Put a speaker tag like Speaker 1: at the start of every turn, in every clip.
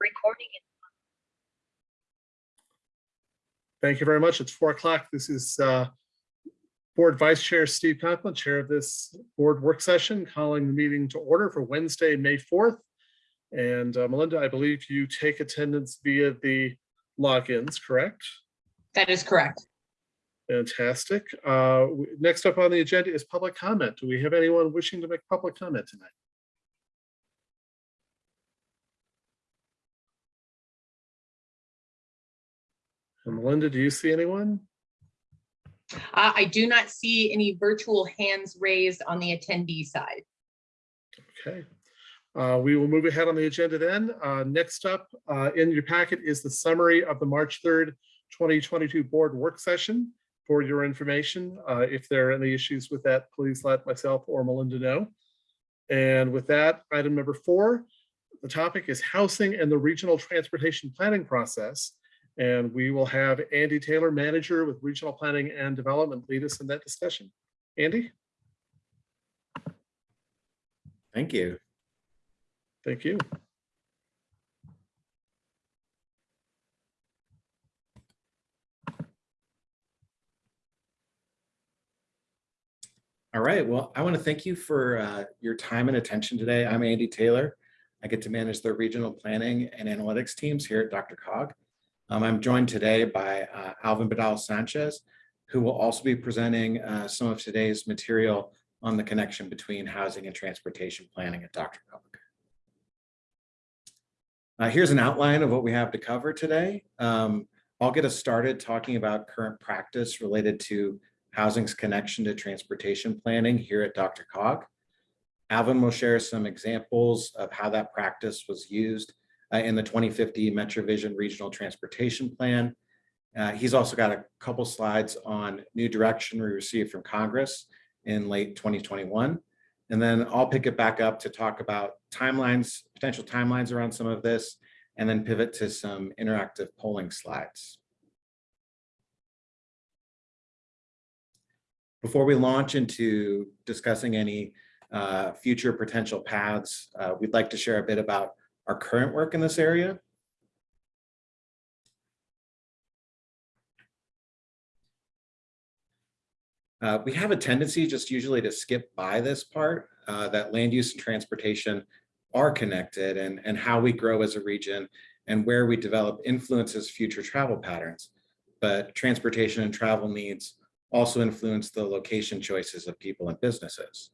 Speaker 1: Recording in
Speaker 2: Thank you very much. It's four o'clock. This is uh, Board Vice Chair Steve Conklin, Chair of this board work session, calling the meeting to order for Wednesday, May 4th. And uh, Melinda, I believe you take attendance via the logins, correct?
Speaker 3: That is correct.
Speaker 2: Fantastic. Uh, Next up on the agenda is public comment. Do we have anyone wishing to make public comment tonight? And Melinda, do you see anyone?
Speaker 3: Uh, I do not see any virtual hands raised on the attendee side.
Speaker 2: Okay, Uh, we will move ahead on the agenda then. Uh, Next up uh, in your packet is the summary of the March 3rd, 2022 board work session. For your information, Uh, if there are any issues with that, please let myself or Melinda know. And with that, item number four, the topic is housing and the regional transportation planning process. And we will have Andy Taylor, manager with Regional Planning and Development, lead us in that discussion. Andy,
Speaker 4: Thank you.
Speaker 2: thank you.
Speaker 4: All right. Well, I want to thank you for uh, your time and attention today. I'm Andy Taylor. I get to manage the regional planning and analytics teams here at DRCOG. Um, I'm joined today by uh, Alvin Badal Sanchez, who will also be presenting uh, some of today's material on the connection between housing and transportation planning at Dr. Cog. Uh, here's an outline of what we have to cover today. Um, I'll get us started talking about current practice related to housing's connection to transportation planning here at DRCOG. Alvin will share some examples of how that practice was used uh, in the 2050 MetroVision Regional Transportation Plan. Uh, he's also got a couple slides on new direction we received from Congress in late 2021. And then I'll pick it back up to talk about timelines, potential timelines around some of this, and then pivot to some interactive polling slides. Before we launch into discussing any uh, future potential paths, uh, we'd like to share a bit about our current work in this area. Uh, we have a tendency just usually to skip by this part, uh, that land use and transportation are connected and, and how we grow as a region and where we develop influences future travel patterns. But transportation and travel needs also influence the location choices of people and businesses.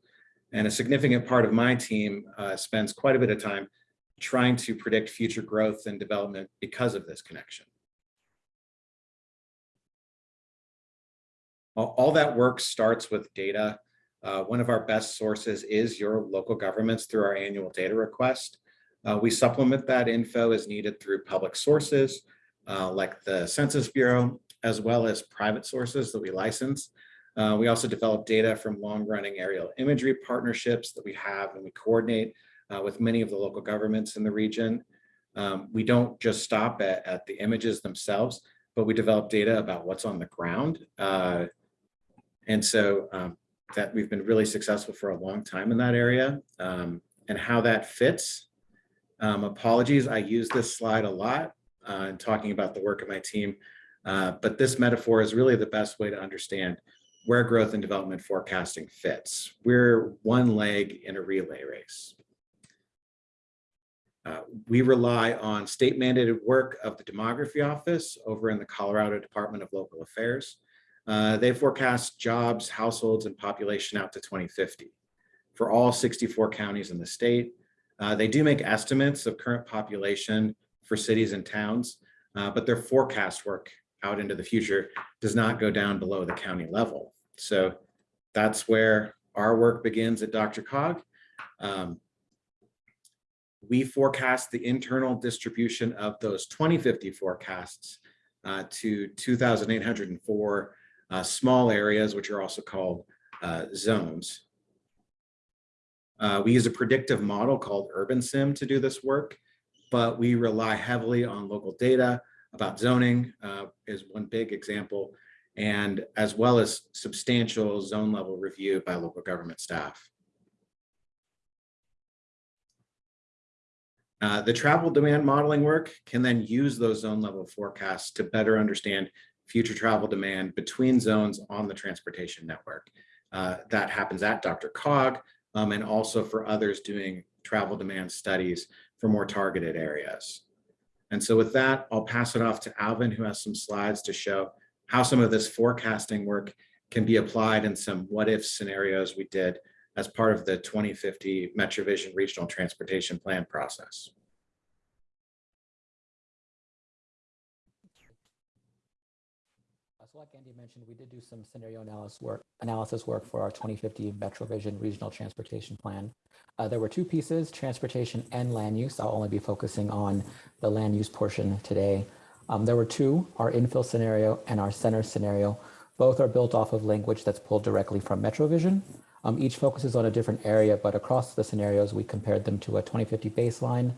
Speaker 4: And a significant part of my team uh, spends quite a bit of time trying to predict future growth and development because of this connection. All, that work starts with data. Uh, one of our best sources is your local governments through our annual data request. Uh, we supplement that info as needed through public sources uh, like the Census Bureau, as well as private sources that we license. Uh, we also develop data from long-running aerial imagery partnerships that we have and we coordinate uh, with many of the local governments in the region. Um, we don't just stop at, at, the images themselves, but we develop data about what's on the ground. Uh, and so um, that we've been really successful for a long time in that area um, and how that fits. Um, apologies, I use this slide a lot uh, in talking about the work of my team. Uh, but this metaphor is really the best way to understand where growth and development forecasting fits. We're one leg in a relay race. Uh, we rely on state mandated work of the demography office over in the Colorado Department of Local Affairs. Uh, they forecast jobs, households, and population out to 2050 for all 64 counties in the state. Uh, they do make estimates of current population for cities and towns, uh, but their forecast work out into the future does not go down below the county level. So that's where our work begins at DRCOG. Um, we forecast the internal distribution of those 2050 forecasts uh, to 2,804 uh, small areas, which are also called uh, zones. Uh, we use a predictive model called UrbanSim to do this work but we rely heavily on local data about zoning uh, is one big example, and as well as substantial zone level review by local government staff. Uh, the travel demand modeling work can then use those zone level forecasts to better understand future travel demand between zones on the transportation network. Uh, that happens at DRCOG um, and also for others doing travel demand studies for more targeted areas. And so with that, I'll pass it off to Alvin, who has some slides to show how some of this forecasting work can be applied in some what if scenarios we did as part of the 2050 MetroVision Regional Transportation Plan process.
Speaker 1: So like Andy mentioned, we did do some scenario analysis work, analysis work for our 2050 MetroVision Regional Transportation Plan. Uh, there were two pieces, transportation and land use. I'll only be focusing on the land use portion today. Um, there were two, our infill scenario and our center scenario. Both are built off of language that's pulled directly from MetroVision. Um, each focuses on a different area, but across the scenarios, we compared them to a 2050 baseline.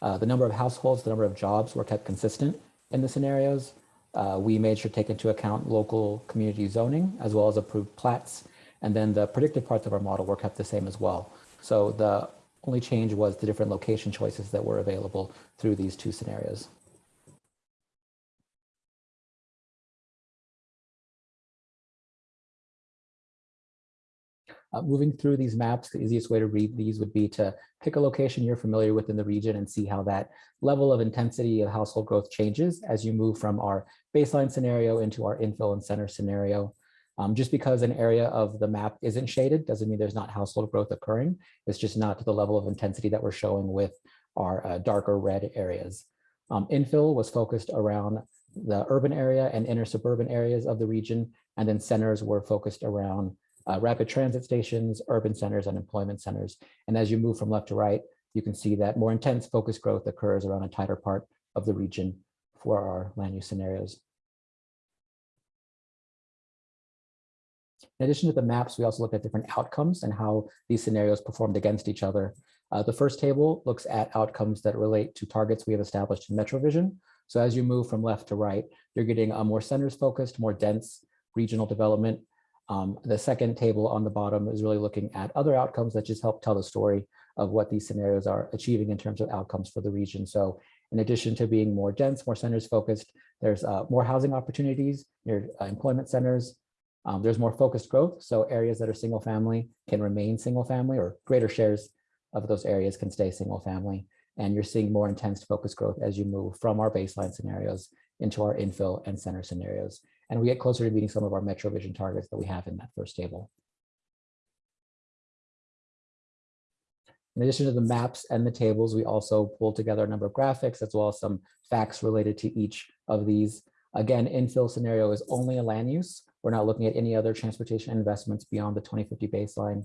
Speaker 1: Uh, the number of households, the number of jobs were kept consistent in the scenarios. Uh, we made sure to take into account local community zoning as well as approved plats. And then the predictive parts of our model were kept the same as well. So the only change was the different location choices that were available through these two scenarios. Uh, moving through these maps, the easiest way to read these would be to pick a location you're familiar with in the region and see how that level of intensity of household growth changes as you move from our baseline scenario into our infill and center scenario. Um, just because an area of the map isn't shaded doesn't mean there's not household growth occurring. It's just not to the level of intensity that we're showing with our uh, darker red areas. Um, infill was focused around the urban area and inner suburban areas of the region, and then centers were focused around uh, rapid transit stations, urban centers, and employment centers. And as you move from left to right, you can see that more intense focus growth occurs around a tighter part of the region for our land use scenarios. In addition to the maps, we also looked at different outcomes and how these scenarios performed against each other. Uh, the first table looks at outcomes that relate to targets we have established in MetroVision. So as you move from left to right, you're getting a more centers focused, more dense regional development. Um, the second table on the bottom is really looking at other outcomes that just help tell the story of what these scenarios are achieving in terms of outcomes for the region. So in addition to being more dense, more centers focused, there's uh, more housing opportunities near uh, employment centers. Um, there's more focused growth. So areas that are single family can remain single family or greater shares of those areas can stay single family. And you're seeing more intense focus growth as you move from our baseline scenarios into our infill and center scenarios. And we get closer to meeting some of our Metro Vision targets that we have in that first table. In addition to the maps and the tables, we also pulled together a number of graphics as well as some facts related to each of these. Again, infill scenario is only a land use. We're not looking at any other transportation investments beyond the 2050 baseline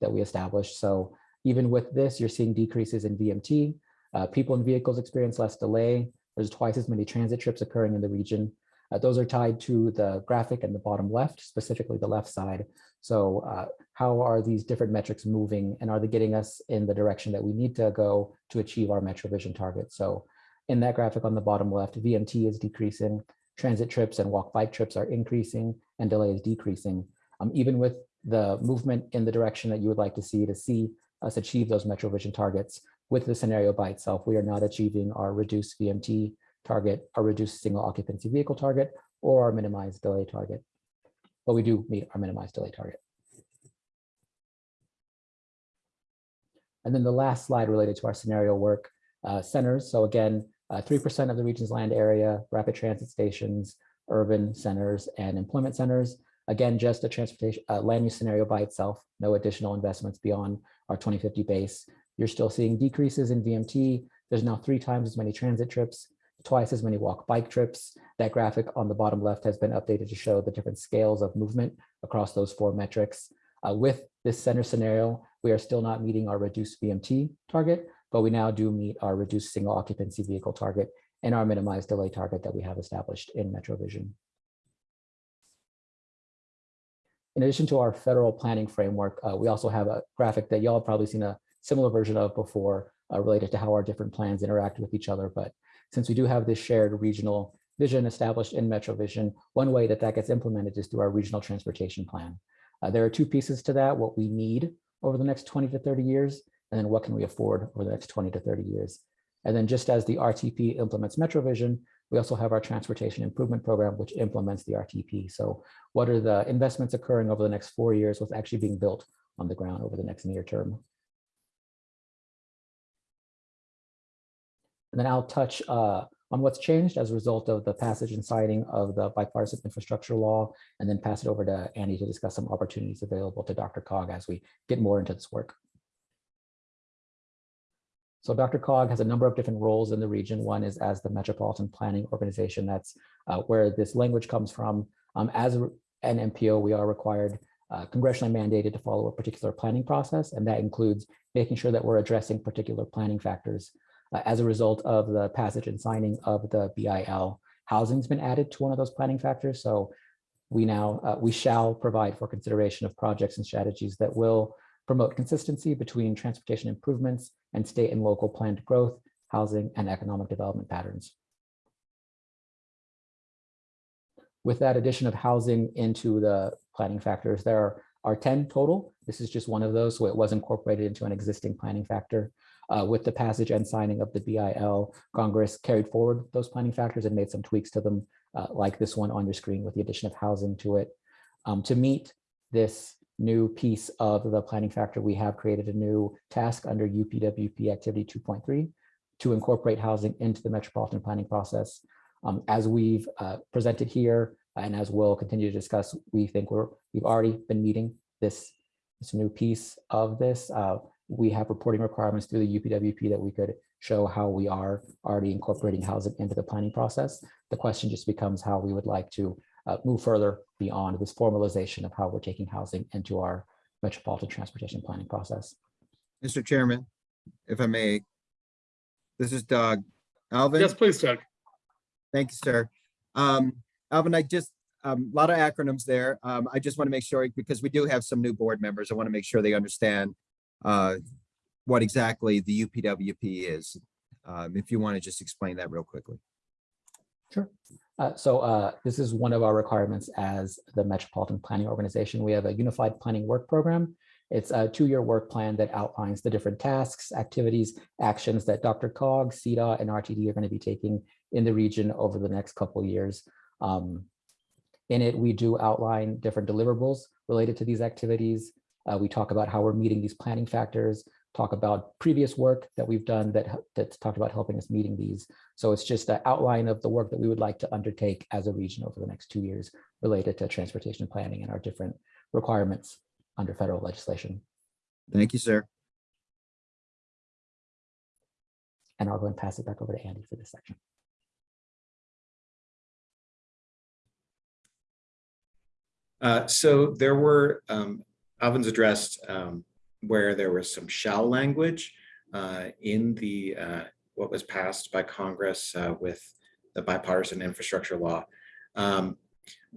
Speaker 1: that we established. So even with this, you're seeing decreases in VMT. Uh, people and vehicles experience less delay. There's twice as many transit trips occurring in the region. Uh, those are tied to the graphic in the bottom left, specifically the left side. So uh, how are these different metrics moving and are they getting us in the direction that we need to go to achieve our MetroVision target? So in that graphic on the bottom left, VMT is decreasing, transit trips and walk bike trips are increasing and delay is decreasing. Um, even with the movement in the direction that you would like to see to see us achieve those MetroVision targets with the scenario by itself, we are not achieving our reduced VMT target, our reduced single occupancy vehicle target, or our minimized delay target. But we do meet our minimized delay target. And then the last slide related to our scenario work, uh, centers. So again, 3% of the region's land area, rapid transit stations, urban centers, and employment centers. Again, just a transportation uh, land use scenario by itself, no additional investments beyond our 2050 base. You're still seeing decreases in VMT. There's now three times as many transit trips, twice as many walk bike trips. That graphic on the bottom left has been updated to show the different scales of movement across those four metrics. Uh, with this center scenario, we are still not meeting our reduced VMT target, but we now do meet our reduced single occupancy vehicle target and our minimized delay target that we have established in MetroVision. In addition to our federal planning framework, uh, we also have a graphic that y'all have probably seen a similar version of before uh, related to how our different plans interact with each other. But since we do have this shared regional vision established in MetroVision, one way that that gets implemented is through our regional transportation plan. Uh, there are two pieces to that, what we need over the next 20 to 30 years, and then what can we afford over the next 20 to 30 years. And then just as the RTP implements MetroVision, we also have our transportation improvement program, which implements the RTP. So what are the investments occurring over the next four years, what's actually being built on the ground over the next near term? And then I'll touch uh, on what's changed as a result of the passage and signing of the bipartisan infrastructure law, and then pass it over to Andy to discuss some opportunities available to DRCOG as we get more into this work. So DRCOG has a number of different roles in the region. One is as the Metropolitan Planning Organization. That's uh, where this language comes from. Um, as an MPO, we are required, uh, congressionally mandated to follow a particular planning process, and that includes making sure that we're addressing particular planning factors. Uh, as a result of the passage and signing of the BIL, housing's been added to one of those planning factors. So we now, uh, we shall provide for consideration of projects and strategies that will promote consistency between transportation improvements and state and local planned growth, housing, and economic development patterns. With that addition of housing into the planning factors, there are, are 10 total. This is just one of those, so it was incorporated into an existing planning factor. Uh, with the passage and signing of the BIL, Congress carried forward those planning factors and made some tweaks to them, uh, like this one on your screen with the addition of housing to it. Um, to meet this new piece of the planning factor, we have created a new task under UPWP activity 2.3 to incorporate housing into the metropolitan planning process. Um, as we've uh, presented here, and as we'll continue to discuss, we think we're, we've already been meeting this, this new piece of this. Uh, we have reporting requirements through the UPWP that we could show how we are already incorporating housing into the planning process. The question just becomes how we would like to uh, move further beyond this formalization of how we're taking housing into our metropolitan transportation planning process.
Speaker 5: Mr. Chairman, if I may. This is Doug. Alvin?
Speaker 2: Yes, please, Doug.
Speaker 5: Thank you, sir. Um, Alvin, I just, um, a lot of acronyms there. Um, I just want to make sure, because we do have some new board members, I want to make sure they understand uh, what exactly the UPWP is. Um, if you want to just explain that real quickly.
Speaker 1: Sure. Uh, so uh, this is one of our requirements as the Metropolitan Planning Organization. We have a unified planning work program. It's a two-year work plan that outlines the different tasks, activities, actions that DRCOG, CDOT, and RTD are going to be taking in the region over the next couple years. Um, in it, we do outline different deliverables related to these activities. Uh, we talk about how we're meeting these planning factors, talk about previous work that we've done that that's talked about helping us meeting these. So it's just an outline of the work that we would like to undertake as a region over the next two years related to transportation planning and our different requirements under federal legislation.
Speaker 5: Thank you, sir.
Speaker 1: And I'll go and pass it back over to Andy for this section.
Speaker 4: Uh, so there were, um, Alvin's addressed, um, where there was some shall language, uh, in the, uh, what was passed by Congress, uh, with the bipartisan infrastructure law. Um,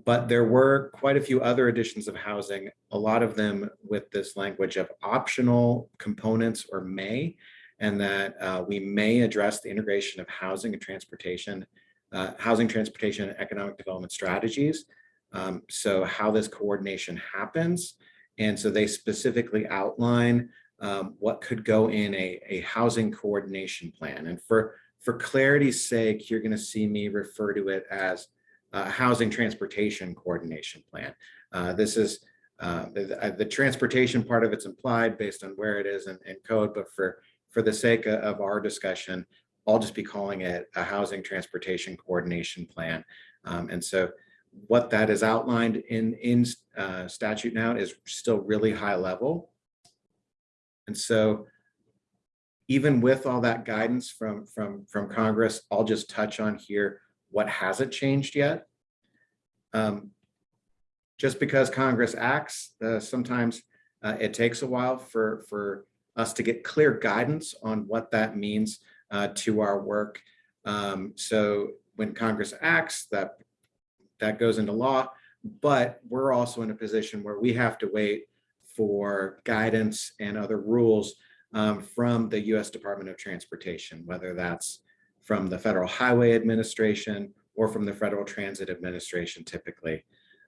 Speaker 4: but there were quite a few other additions of housing, a lot of them with this language of optional components or may, and that, uh, we may address the integration of housing and transportation, uh, housing, transportation, and economic development strategies. Um, so how this coordination happens. And so they specifically outline um, what could go in a, a housing coordination plan. And for, for clarity's sake, you're going to see me refer to it as a housing transportation coordination plan. Uh, this is uh, the, the transportation part of it's implied based on where it is in, in code, but for, for the sake of, of our discussion, I'll just be calling it a housing transportation coordination plan. Um, and so what that is outlined in, in uh, statute now is still really high level. And so even with all that guidance from, from, from Congress, I'll just touch on here what hasn't changed yet. Um, just because Congress acts, uh, sometimes uh, it takes a while for, for us to get clear guidance on what that means uh, to our work. Um, so when Congress acts, that that goes into law, but we're also in a position where we have to wait for guidance and other rules um, from the US Department of Transportation, whether that's from the Federal Highway Administration or from the Federal Transit Administration typically.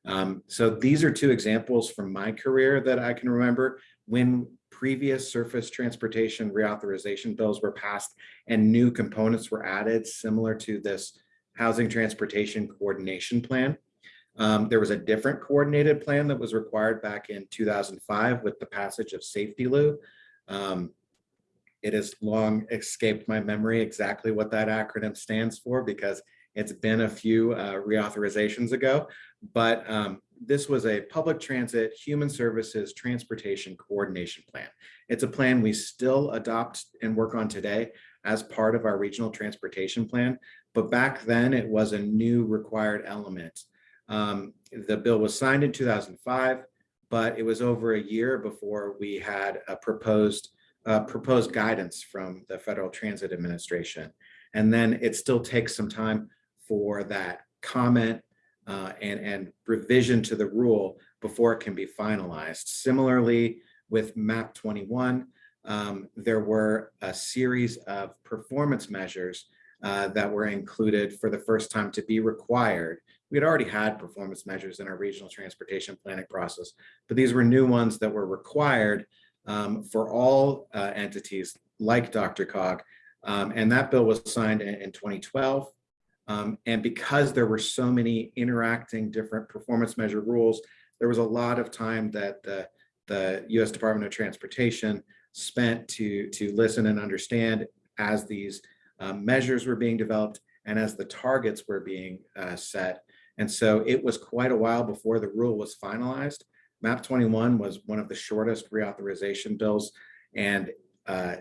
Speaker 4: Um, so these are two examples from my career that I can remember when previous surface transportation reauthorization bills were passed and new components were added similar to this housing transportation coordination plan. Um, there was a different coordinated plan that was required back in 2005 with the passage of SAFETEA-LU. Um, it has long escaped my memory exactly what that acronym stands for because it's been a few uh, reauthorizations ago. But um, this was a public transit, human services, transportation coordination plan. It's a plan we still adopt and work on today as part of our regional transportation plan. But back then it was a new required element. Um, the bill was signed in 2005, but it was over a year before we had a proposed uh, proposed guidance from the Federal Transit Administration. And then it still takes some time for that comment uh, and, and revision to the rule before it can be finalized. Similarly, with MAP 21, um, there were a series of performance measures uh, that were included for the first time to be required. We had already had performance measures in our regional transportation planning process, but these were new ones that were required um, for all uh, entities like DRCOG. Um, and that bill was signed in, in 2012. Um, and because there were so many interacting different performance measure rules, there was a lot of time that the, the US Department of Transportation spent to, to listen and understand as these um, measures were being developed and as the targets were being uh, set. And so it was quite a while before the rule was finalized. MAP 21 was one of the shortest reauthorization bills. And uh,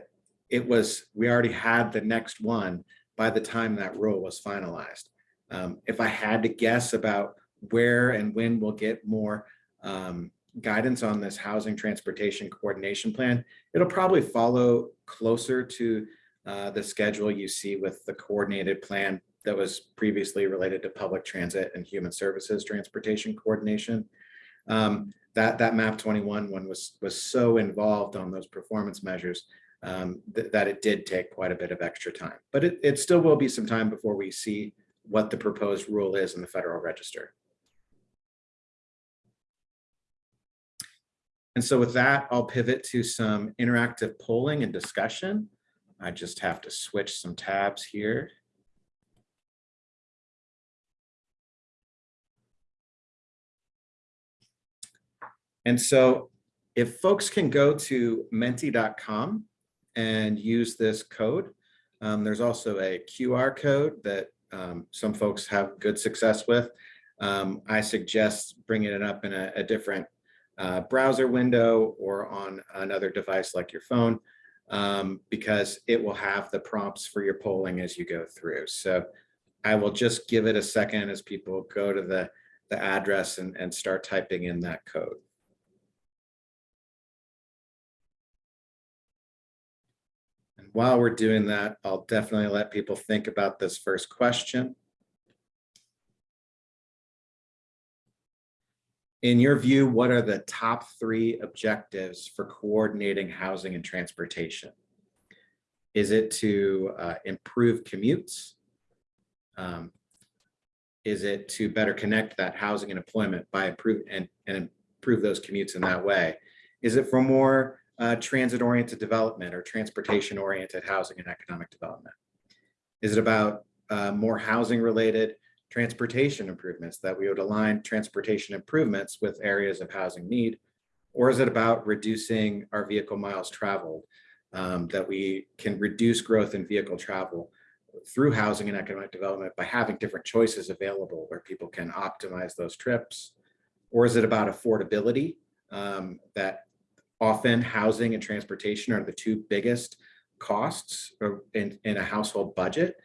Speaker 4: it was, we already had the next one by the time that rule was finalized. Um, if I had to guess about where and when we'll get more um, guidance on this housing transportation coordination plan, it'll probably follow closer to uh, the schedule you see with the coordinated plan that was previously related to public transit and human services transportation coordination. Um, that that map 21 one was was so involved on those performance measures um, th that it did take quite a bit of extra time. But it, it still will be some time before we see what the proposed rule is in the federal register. And so with that i'll pivot to some interactive polling and discussion i just have to switch some tabs here And so if folks can go to menti.com and use this code, um, there's also a QR code that um, some folks have good success with. Um, I suggest bringing it up in a, a different uh, browser window or on another device like your phone, um, because it will have the prompts for your polling as you go through. So I will just give it a second as people go to the, the address and, and start typing in that code. And while we're doing that, I'll definitely let people think about this first question. In your view, what are the top three objectives for coordinating housing and transportation? Is it to uh, improve commutes? Um, is it to better connect that housing and employment by improve and, and improve those commutes in that way? Is it for more uh, transit-oriented development or transportation-oriented housing and economic development? Is it about uh, more housing-related transportation improvements that we would align transportation improvements with areas of housing need? Or is it about reducing our vehicle miles traveled, um, that we can reduce growth in vehicle travel through housing and economic development by having different choices available where people can optimize those trips? Or is it about affordability um, that often housing and transportation are the two biggest costs in, in a household budget.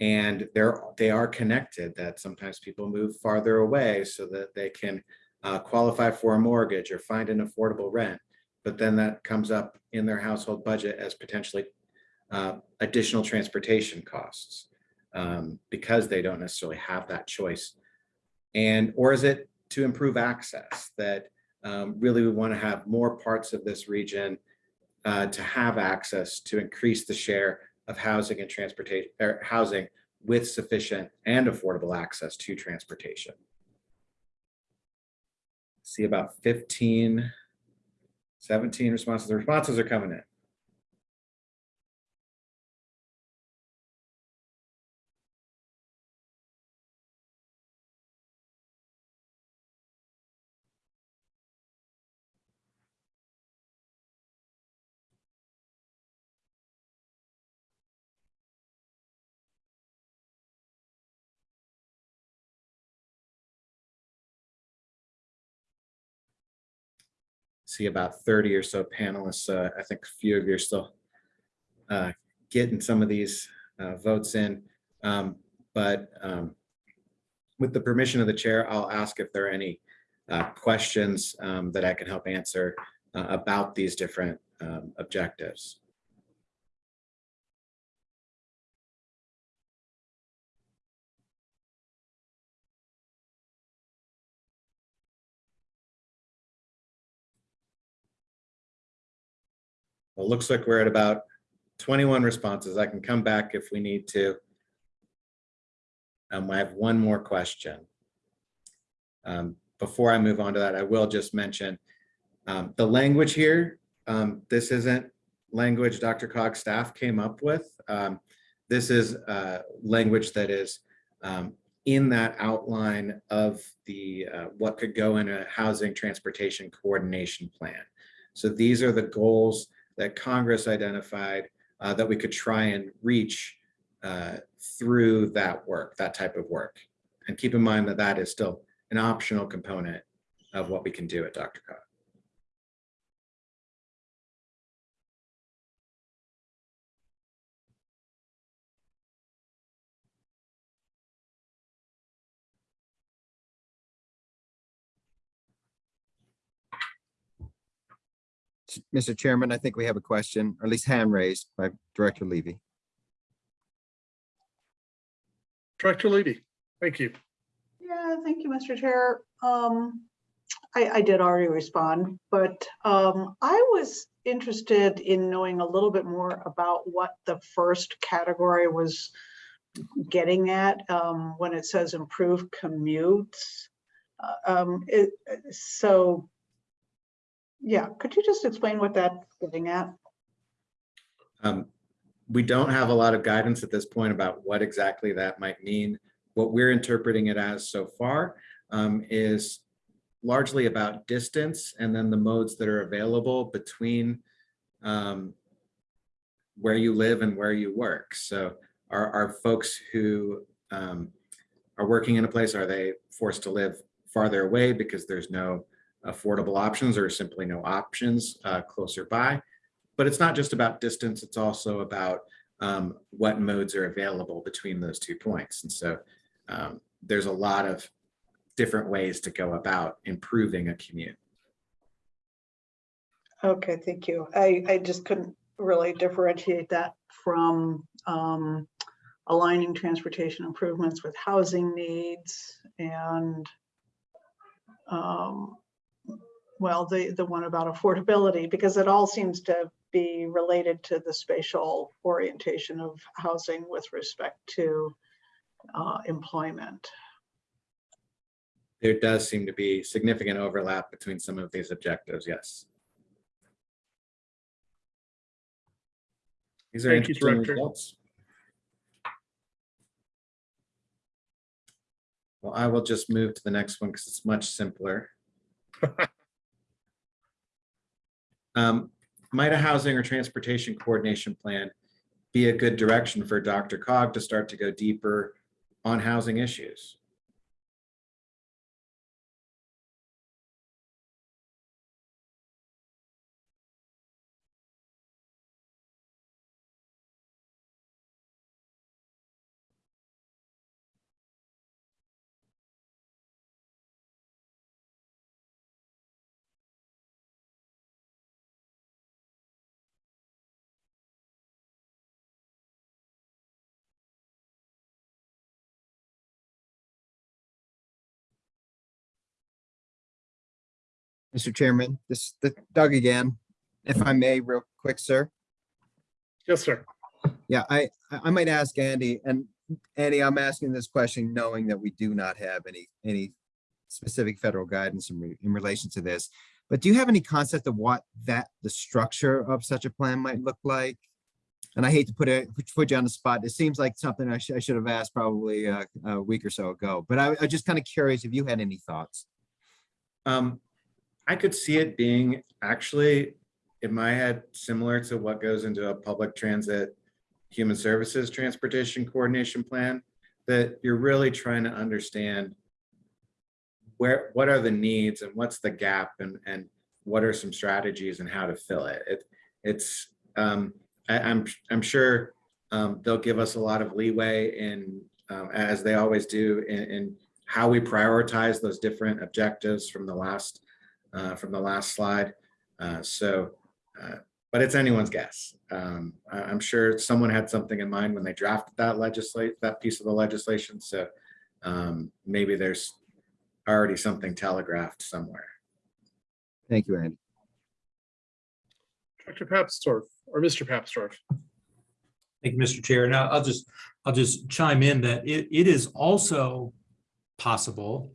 Speaker 4: And they're, they are connected that sometimes people move farther away so that they can uh, qualify for a mortgage or find an affordable rent. But then that comes up in their household budget as potentially uh, additional transportation costs um, because they don't necessarily have that choice. And, or is it to improve access that um, really we want to have more parts of this region uh, to have access to increase the share of housing and transportation or housing with sufficient and affordable access to transportation. See about 15 17 responses. The responses are coming in. See about 30 or so panelists. Uh, I think a few of you are still uh, getting some of these uh, votes in. Um, But um, with the permission of the chair, I'll ask if there are any uh, questions um, that I can help answer uh, about these different um, objectives. It looks like we're at about 21 responses. I can come back if we need to. Um, I have one more question. Um, before I move on to that, I will just mention um, the language here. Um, this isn't language DRCOG staff came up with. Um, this is uh, language that is um, in that outline of the uh, what could go in a housing transportation coordination plan. So these are the goals that Congress identified uh, that we could try and reach uh, through that work, that type of work. And keep in mind that that is still an optional component of what we can do at DRCOG.
Speaker 5: Mr. Chairman, I think we have a question, or at least hand raised by Director Levy.
Speaker 2: Director Levy, thank you.
Speaker 6: Yeah, thank you, Mr. Chair. Um, I, I did already respond, but, um, I was interested in knowing a little bit more about what the first category was getting at, um, when it says improve commutes. Uh, Um, it, so, yeah, could you just explain what that's getting at?
Speaker 4: Um, we don't have a lot of guidance at this point about what exactly that might mean. What we're interpreting it as so far um, is largely about distance and then the modes that are available between um, where you live and where you work. So are, are folks who um, are working in a place, are they forced to live farther away because there's no affordable options or simply no options uh, closer by? But it's not just about distance, it's also about um, what modes are available between those two points. And so um, there's a lot of different ways to go about improving a commute.
Speaker 6: Okay, thank you. I, I just couldn't really differentiate that from um, aligning transportation improvements with housing needs and um, well, the, the one about affordability, because it all seems to be related to the spatial orientation of housing with respect to uh, employment.
Speaker 4: There does seem to be significant overlap between some of these objectives, yes. These are
Speaker 2: Thank you,
Speaker 4: interesting
Speaker 2: Director.
Speaker 4: results. Well, I will just move to the next one because it's much simpler. Um, Might a housing or transportation coordination plan be a good direction for DRCOG to start to go deeper on housing issues?
Speaker 5: Mr. Chairman, this, the Doug again, if I may, real quick, sir.
Speaker 2: Yes, sir.
Speaker 5: Yeah, I, I I might ask Andy, and Andy, I'm asking this question knowing that we do not have any, any specific federal guidance in, re- in relation to this. But do you have any concept of what that, the structure of such a plan might look like? And I hate to put it, put- put you on the spot. It seems like something I should, I should have asked probably uh, a week or so ago, but I, I just kind of curious if you had any thoughts.
Speaker 4: Um, I could see it being actually, in my head, similar to what goes into a public transit, human services transportation coordination plan, that you're really trying to understand where, what are the needs and what's the gap and, and what are some strategies and how to fill it. It, it's, um, I, I'm, I'm sure, um, they'll give us a lot of leeway in, um, as they always do in, in how we prioritize those different objectives from the last, uh, from the last slide. Uh, so, uh, but it's anyone's guess. Um, I, I'm sure someone had something in mind when they drafted that legislate, that piece of the legislation. So um, maybe there's already something telegraphed somewhere.
Speaker 5: Thank you, Andy.
Speaker 2: Dr. Papsdorf or Mr. Papsdorf.
Speaker 7: Thank you, Mr. Chair. Now, I'll just, I'll just chime in that it, it is also possible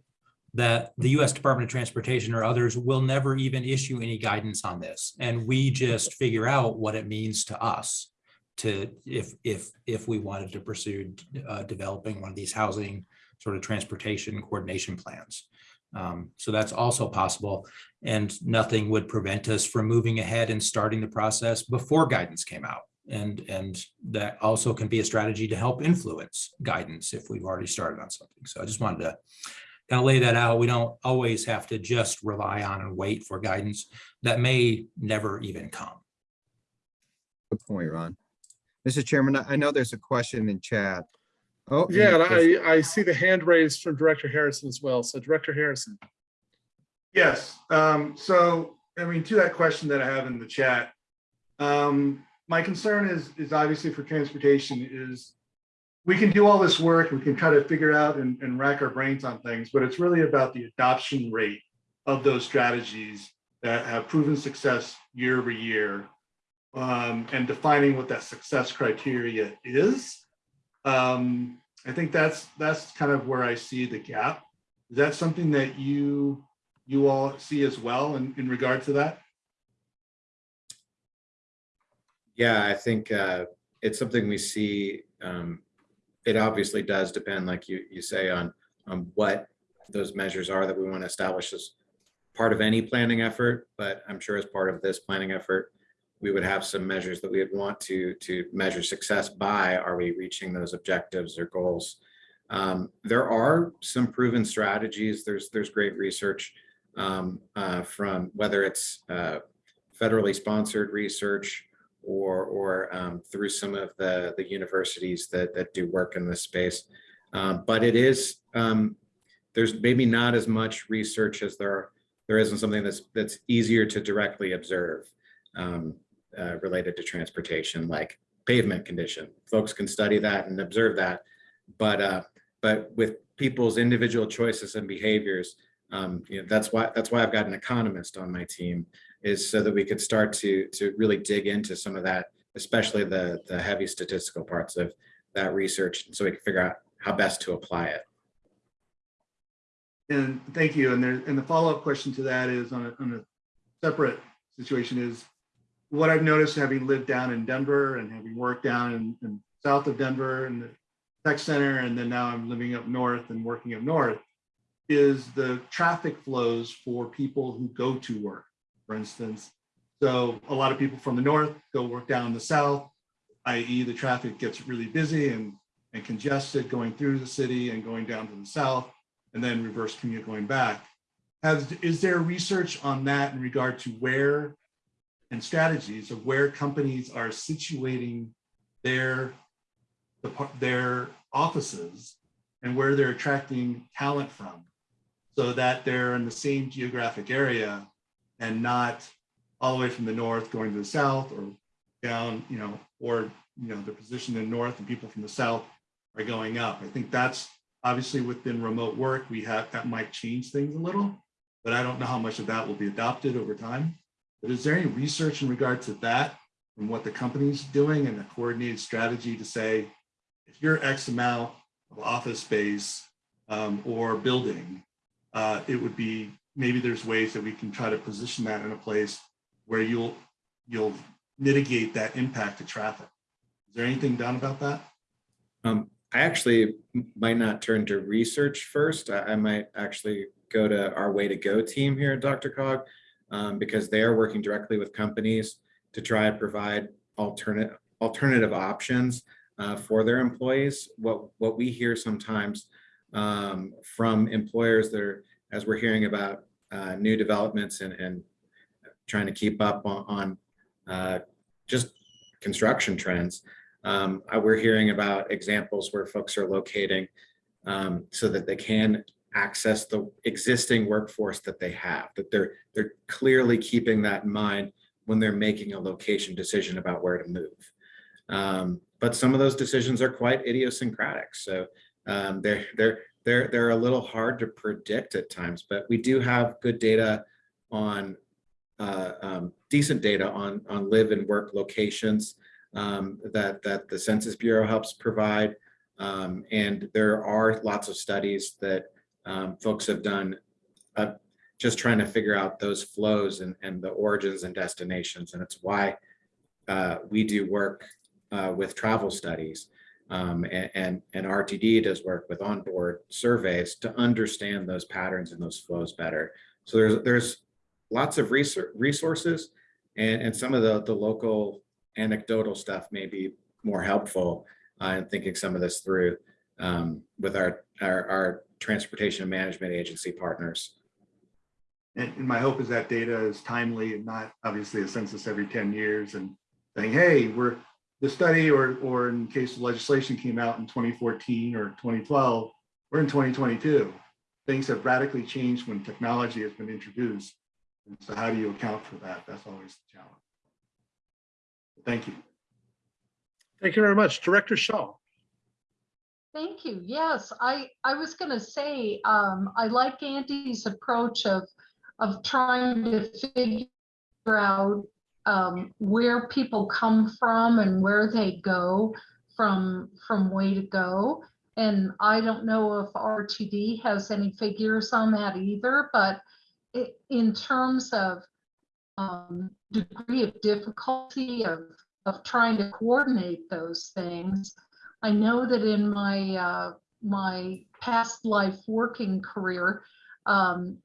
Speaker 7: that the U.S. Department of Transportation or others will never even issue any guidance on this. And we just figure out what it means to us to, if, if, if we wanted to pursue uh, developing one of these housing sort of transportation coordination plans. Um, So that's also possible. And nothing would prevent us from moving ahead and starting the process before guidance came out. And, and that also can be a strategy to help influence guidance if we've already started on something. So I just wanted to kind of lay that out. We don't always have to just rely on and wait for guidance that may never even come.
Speaker 5: Good point, Ron. Mr. Chairman, I I know there's a question in chat. Oh.
Speaker 2: Yeah, and I, I see the hand raised from Director Harrison as well. So Director Harrison.
Speaker 8: Yes, um, so, I mean, to that question that I have in the chat. Um, my concern is, is obviously for transportation is. We can do all this work, we can try to figure out and, and rack our brains on things, but it's really about the adoption rate of those strategies that have proven success year over year. Um, and defining what that success criteria is. Um, I think that's, that's kind of where I see the gap. Is that something that you you all see as well in, in regard to that?
Speaker 4: Yeah, I think uh, it's something we see. um, It obviously does depend, like you, you say, on, on what those measures are that we want to establish as part of any planning effort, but I'm sure as part of this planning effort, we would have some measures that we would want to, to measure success by. Are we reaching those objectives or goals? Um, There are some proven strategies. There's, there's great research um, uh, from whether it's uh, federally sponsored research or, or um, through some of the, the universities that, that do work in this space. Um, But it is, um, there's maybe not as much research as there, there isn't something that's, that's easier to directly observe um, uh, related to transportation, like pavement condition. Folks can study that and observe that. But, uh, but with people's individual choices and behaviors, um, you know, that's why, that's why I've got an economist on my team is so that we could start to, to really dig into some of that, especially the, the heavy statistical parts of that research. So we can figure out how best to apply it.
Speaker 8: And thank you. And there, and the follow-up question to that is on a, on a separate situation is what I've noticed having lived down in Denver and having worked down in, in south of Denver and the tech center, and then now I'm living up north and working up north, is the traffic flows for people who go to work, for instance. So a lot of people from the north go work down in the south, i.e. the traffic gets really busy and, and congested going through the city and going down to the south and then reverse commute going back. Has, is there research on that in regard to where and strategies of where companies are situating their, their offices and where they're attracting talent from? So that they're in the same geographic area and not all the way from the north going to the south or down, you know, or, you know, they're positioned in the north and people from the south are going up. I think that's obviously within remote work, we have, that might change things a little, but I don't know how much of that will be adopted over time. But is there any research in regard to that and what the company's doing and a coordinated strategy to say, if you're X amount of office space um, or building, uh, it would be maybe there's ways that we can try to position that in a place where you'll, you'll mitigate that impact to traffic. Is there anything done about that?
Speaker 4: Um, I actually might not turn to research first. I, I might actually go to our Way to Go team here at DRCOG. Um, because they are working directly with companies to try to provide alternate, alternative options uh, for their employees. What, what we hear sometimes um, from employers that are, as we're hearing about uh, new developments and, and trying to keep up on, on uh, just construction trends, um, we're hearing about examples where folks are locating um, so that they can access the existing workforce that they have, that they're, they're clearly keeping that in mind when they're making a location decision about where to move. Um, but some of those decisions are quite idiosyncratic. So um, they're, they're, they're, they're a little hard to predict at times, but we do have good data on uh, um, decent data on, on live and work locations um, that, that the Census Bureau helps provide. Um, and there are lots of studies that um, folks have done uh, just trying to figure out those flows and, and the origins and destinations. And it's why uh, we do work uh, with travel studies um, and, and, and RTD does work with onboard surveys to understand those patterns and those flows better. So there's, there's lots of research, resources and, and some of the, the local anecdotal stuff may be more helpful uh, in thinking some of this through um, with our, our, our transportation management agency partners.
Speaker 8: And, and my hope is that data is timely and not obviously a census every 10 years and saying, hey, we're the study or, or in case the legislation came out in 2014 or 2012, we're in 2022. Things have radically changed when technology has been introduced. And so how do you account for that? That's always the challenge. Thank you.
Speaker 2: Thank you very much. Director Shaw.
Speaker 9: Thank you. Yes, I, I was going to say, um, I like Andy's approach of, of trying to figure out um, where people come from and where they go from, from way to go. And I don't know if RTD has any figures on that either, but i- in terms of um, degree of difficulty of, of trying to coordinate those things, I know that in my uh, my past life working career, um,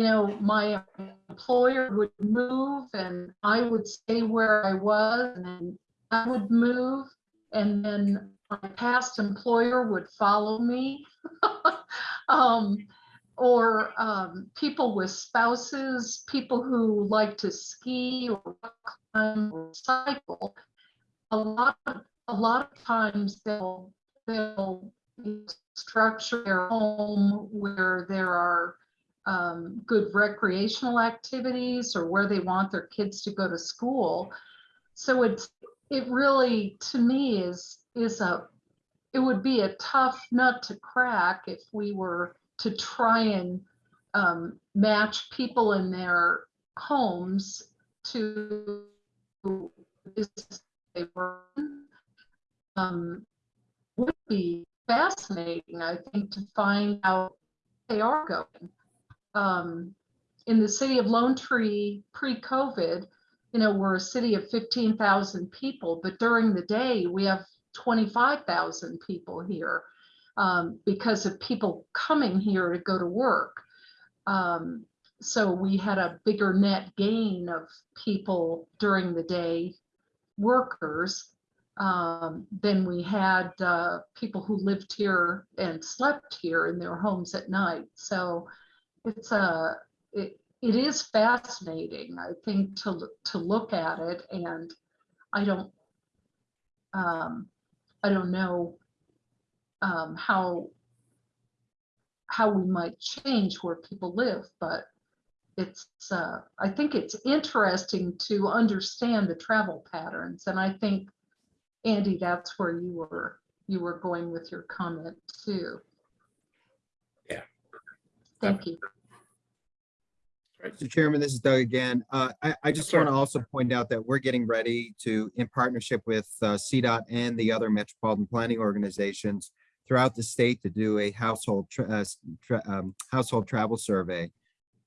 Speaker 9: you know, my employer would move and I would stay where I was, and I would move, and then my past employer would follow me. um, or um, people with spouses, people who like to ski or climb or cycle. A lot of a lot of times they'll they'll structure their home where there are um, good recreational activities or where they want their kids to go to school. So it's it really to me is is a it would be a tough nut to crack if we were to try and um, match people in their homes to they run um, would be fascinating, I think, to find out they are going. Um, in the city of Lone Tree pre-COVID, you know, we're a city of 15,000 people, but during the day we have 25,000 people here um, because of people coming here to go to work. Um, so we had a bigger net gain of people during the day, workers, um, than we had uh, people who lived here and slept here in their homes at night. So it's a it, it is fascinating, I think, to to look at it, and I don't um, I don't know um, how how we might change where people live, but it's uh, I think it's interesting to understand the travel patterns, and I think Andy, that's where you were, you were going with your comment too.
Speaker 4: Yeah.
Speaker 9: Thank you.
Speaker 5: Mr. Chairman, this is Doug again. Uh, I, I just
Speaker 2: sir.
Speaker 5: want to also point out that we're getting ready to, in partnership with uh, CDOT and the other metropolitan planning organizations throughout the state to do a household, tra- uh, tra- um, household travel survey.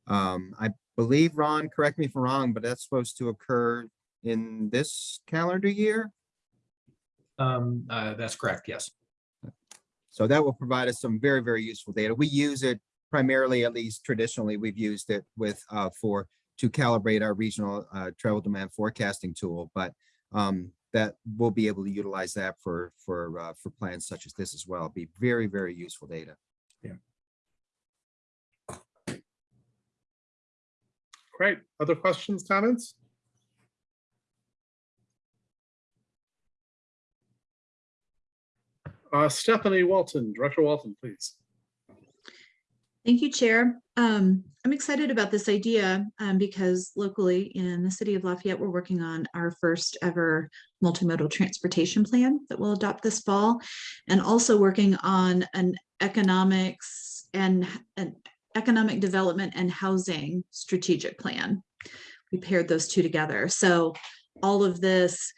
Speaker 5: Um, I believe, Ron, correct me if I'm wrong, but that's supposed to occur in this calendar year.
Speaker 7: Um, uh, that's correct, yes.
Speaker 5: So that will provide us some very, very useful data. We use it primarily, at least traditionally, we've used it with, uh, for, to calibrate our regional, uh, travel demand forecasting tool, but, um, that we'll be able to utilize that for, for, uh, for plans such as this as well. Be very, very useful data. Yeah.
Speaker 2: Great. Other questions, comments? Uh, Stephanie Walton, Director Walton, please.
Speaker 10: Thank you, Chair. Um, I'm excited about this idea um, because locally in the city of Lafayette, we're working on our first ever multimodal transportation plan that we'll adopt this fall. And also working on an economics and an economic development and housing strategic plan. We paired those two together. So all of this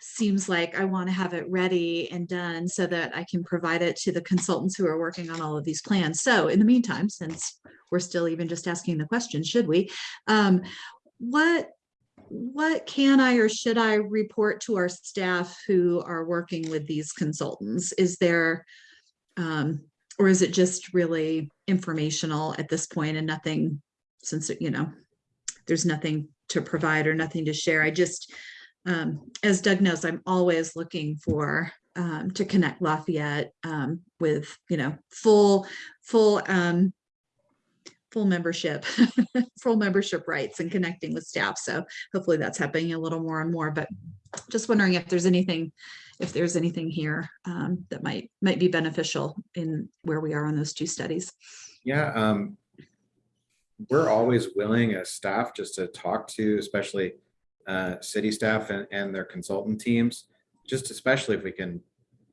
Speaker 10: seems like I want to have it ready and done so that I can provide it to the consultants who are working on all of these plans. So in the meantime, since we're still even just asking the question, should we? Um, what what can I or should I report to our staff who are working with these consultants? Is there um, or is it just really informational at this point and nothing since, you know, there's nothing to provide or nothing to share. I just, um, as Doug knows, I'm always looking for um, to connect Lafayette um, with, you know, full, full, um, full membership, full membership rights and connecting with staff. So hopefully that's happening a little more and more, but just wondering if there's anything, if there's anything here um, that might, might be beneficial in where we are on those two studies.
Speaker 4: Yeah, um, we're always willing as staff just to talk to, especially uh, city staff and, and their consultant teams, just especially if we can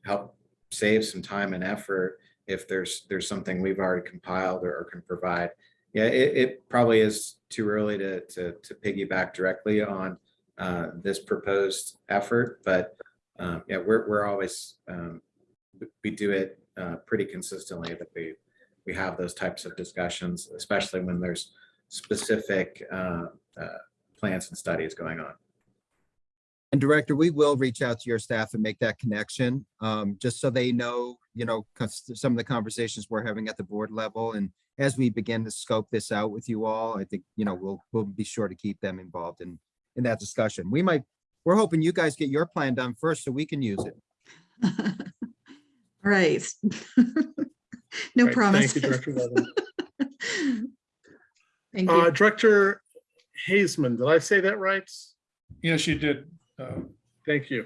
Speaker 4: help save some time and effort if there's, there's something we've already compiled or, or can provide. Yeah, it, it probably is too early to, to, to piggyback directly on uh, this proposed effort, but um, yeah, we're, we're always, um, we- do it uh, pretty consistently that we, we have those types of discussions, especially when there's specific uh, uh, plans and studies going on.
Speaker 5: And Director, we will reach out to your staff and make that connection, um, just so they know, you know, some of the conversations we're having at the board level. And as we begin to scope this out with you all, I think, you know, we'll, we'll be sure to keep them involved in, in that discussion. We might, we're hoping you guys get your plan done first so we can use it.
Speaker 10: Right. No
Speaker 2: Great.
Speaker 10: promise.
Speaker 2: Thank you, Director Walton.
Speaker 10: Thank
Speaker 2: Uh,
Speaker 10: you.
Speaker 2: Director Hazeman, did I say that right?
Speaker 11: Yes, you did. uh,
Speaker 2: Thank you.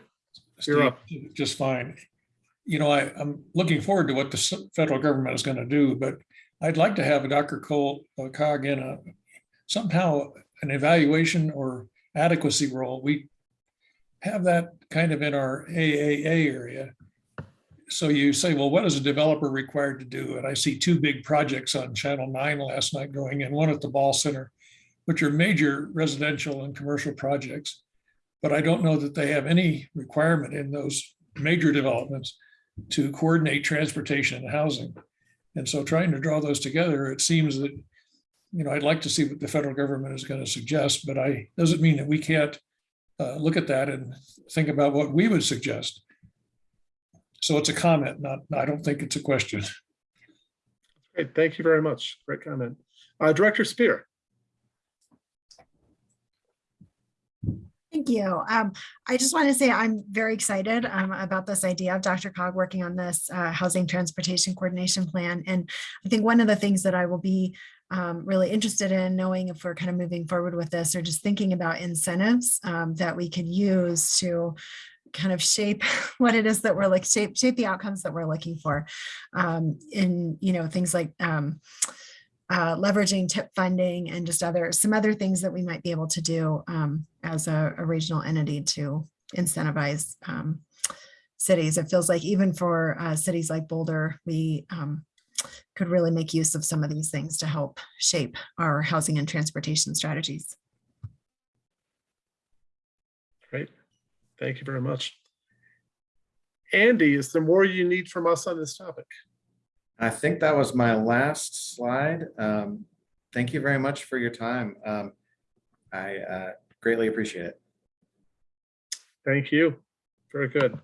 Speaker 11: Steve,
Speaker 2: You're up.
Speaker 11: Just fine. You know, I, I'm looking forward to what the federal government is going to do, but I'd like to have a Dr. Cole uh, cog in a somehow an evaluation or adequacy role. We have that kind of in our AAA area. So you say, well, what is a developer required to do? And I see two big projects on Channel 9 last night going in, one at the Ball Center, which are major residential and commercial projects. But I don't know that they have any requirement in those major developments to coordinate transportation and housing. And so trying to draw those together, it seems that, you know, I'd like to see what the federal government is going to suggest, but I, doesn't mean that we can't uh, look at that and think about what we would suggest. So it's a comment, not, I don't think it's a question.
Speaker 2: Great. Thank you very much. Great comment. Uh, Director Spear.
Speaker 12: Thank you. Um, I just want to say I'm very excited um, about this idea of DRCOG working on this uh, housing transportation coordination plan. And I think one of the things that I will be um, really interested in knowing if we're kind of moving forward with this or just thinking about incentives um, that we could use to kind of shape what it is that we're like shape shape the outcomes that we're looking for um, in you know things like um, uh, leveraging TIP funding and just other some other things that we might be able to do um, as a, a regional entity to incentivize um, cities. It feels like even for uh, cities like Boulder, we um, could really make use of some of these things to help shape our housing and transportation strategies.
Speaker 2: Great. Thank you very much. Andy, is there more you need from us on this topic?
Speaker 4: I think that was my last slide. Um, thank you very much for your time. Um, I uh, greatly appreciate it.
Speaker 2: Thank you. Very good.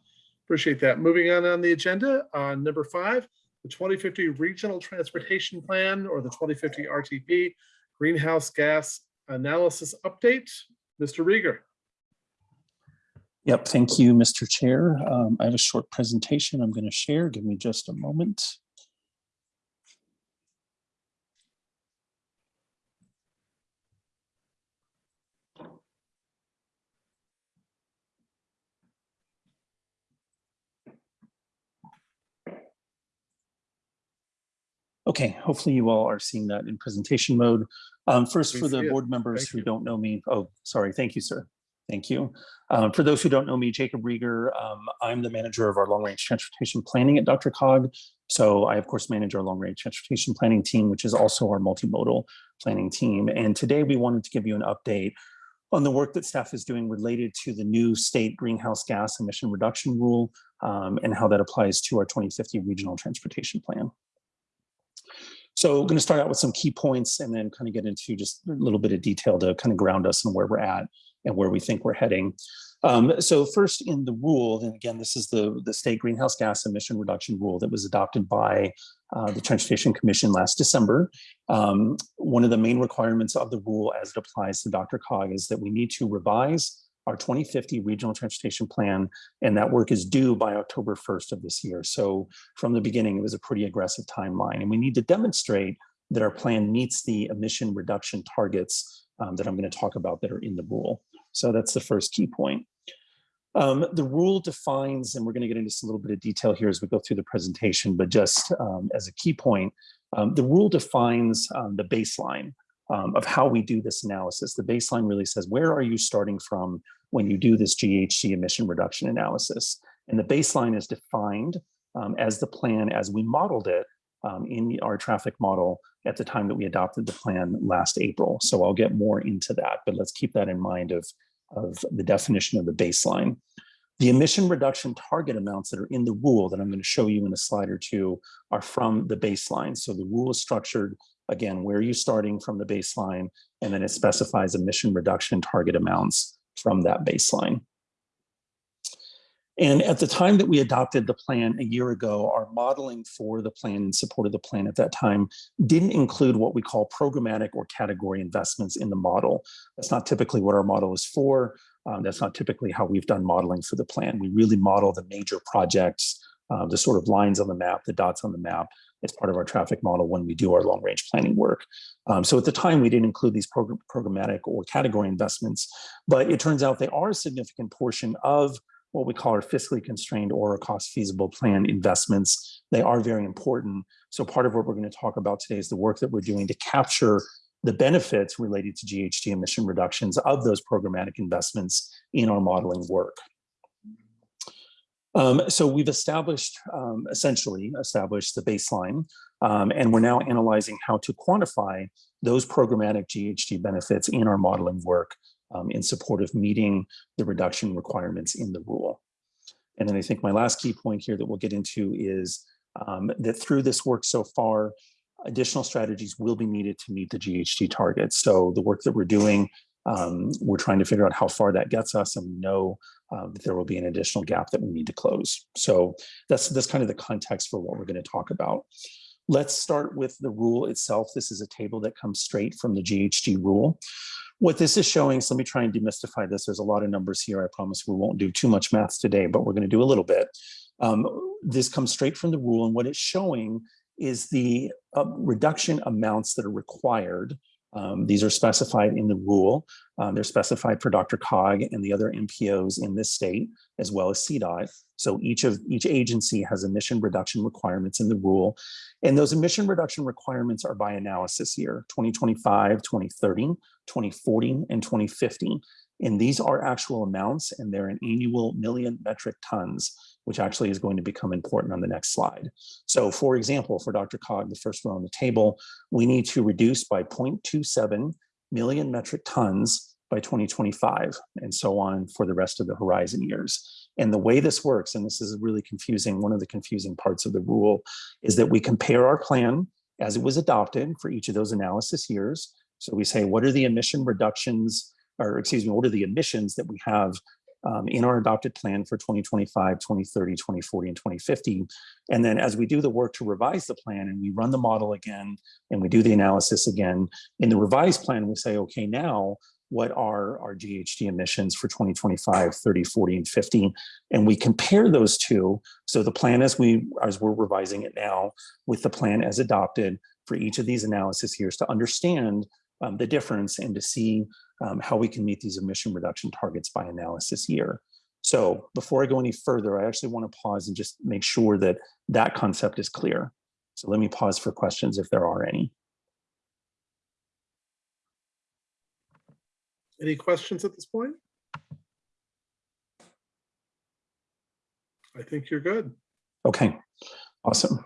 Speaker 2: Appreciate that. Moving on on the agenda, uh, number five, the 2050 Regional Transportation Plan or the 2050 RTP Greenhouse Gas Analysis Update. Mr. Riger.
Speaker 13: Yep, thank you, Mr. Chair. Um, I have a short presentation I'm going to share. Give me just a moment. Okay, hopefully you all are seeing that in presentation mode. Um, first, for the board members who don't know me, oh, sorry, thank you, sir. Thank you. Um, for those who don't know me, Jacob Riger, um, I'm the manager of our long-range transportation planning at DRCOG. So I, of course, manage our long-range transportation planning team, which is also our multimodal planning team. And today we wanted to give you an update on the work that staff is doing related to the new state greenhouse gas emission reduction rule um, and how that applies to our 2050 regional transportation plan. So I'm going to start out with some key points and then kind of get into just a little bit of detail to kind of ground us on where we're at and where we think we're heading. Um, so first in the rule, and again, this is the, the state greenhouse gas emission reduction rule that was adopted by uh, the Transportation Commission last December. Um, one of the main requirements of the rule as it applies to DRCOG is that we need to revise our 2050 regional transportation plan, and that work is due by October 1st of this year. So from the beginning, it was a pretty aggressive timeline, and we need to demonstrate that our plan meets the emission reduction targets um, that I'm going to talk about that are in the rule. So that's the first key point. Um, the rule defines, and we're going to get into a little bit of detail here as we go through the presentation, but just um, as a key point, um, the rule defines um, the baseline um, of how we do this analysis. The baseline really says, where are you starting from when you do this GHG emission reduction analysis? And the baseline is defined um, as the plan as we modeled it in our traffic model at the time that we adopted the plan last April. So I'll get more into that, but let's keep that in mind of, of the definition of the baseline. The emission reduction target amounts that are in the rule that I'm going to show you in a slide or two are from the baseline. So the rule is structured, again, where are you starting from the baseline, and then it specifies emission reduction target amounts from that baseline. And at the time that we adopted the plan a year ago, our modeling for the plan and support of the plan at that time didn't include what we call programmatic or category investments in the model. That's not typically what our model is for. Um, that's not typically how we've done modeling for the plan. We really model the major projects, uh, the sort of lines on the map, the dots on the map as part of our traffic model when we do our long range planning work. Um, so at the time, we didn't include these program programmatic or category investments, but it turns out they are a significant portion of what we call our fiscally constrained or cost feasible plan investments. They are very important. So part of what we're going to talk about today is the work that we're doing to capture the benefits related to GHG emission reductions of those programmatic investments in our modeling work. Um, so we've established, um, essentially established the baseline, um, and we're now analyzing how to quantify those programmatic GHG benefits in our modeling work um, in support of meeting the reduction requirements in the rule. And then I think my last key point here that we'll get into is um, that through this work so far, additional strategies will be needed to meet the GHG targets. So the work that we're doing, um, we're trying to figure out how far that gets us and we know uh, that there will be an additional gap that we need to close. So that's, that's kind of the context for what we're going to talk about. Let's start with the rule itself. This is a table that comes straight from the GHG rule. What this is showing, so let me try and demystify this. There's a lot of numbers here. I promise we won't do too much math today, but we're going to do a little bit. Um, this comes straight from the rule, and what it's showing is the uh, reduction amounts that are required. Um, these are specified in the rule. Um, they're specified for DRCOG and the other MPOs in this state, as well as CDOT. So each of each agency has emission reduction requirements in the rule. And those emission reduction requirements are by analysis year, 2025, 2030, 2040, and 2050. And these are actual amounts and they're an annual million metric tons, which actually is going to become important on the next slide. So for example, for DRCOG, the first row on the table, we need to reduce by 0.27 million metric tons by 2025 and so on for the rest of the horizon years. And the way this works, and this is really confusing, one of the confusing parts of the rule is that we compare our plan as it was adopted for each of those analysis years. So we say, what are the emission reductions, or excuse me, what are the emissions that we have um, in our adopted plan for 2025, 2030, 2040, and 2050. And then as we do the work to revise the plan and we run the model again and we do the analysis again, in the revised plan, we say, okay, now what are our GHG emissions for 2025, 30, 40, and 50? And we compare those two. So the plan as we as we're revising it now with the plan as adopted for each of these analysis years to understand um, the difference and to see um, how we can meet these emission reduction targets by analysis year. So before I go any further, I actually want to pause and just make sure that that concept is clear. So let me pause for questions if there are any.
Speaker 2: Any questions at this point? I think you're good.
Speaker 13: Okay, awesome.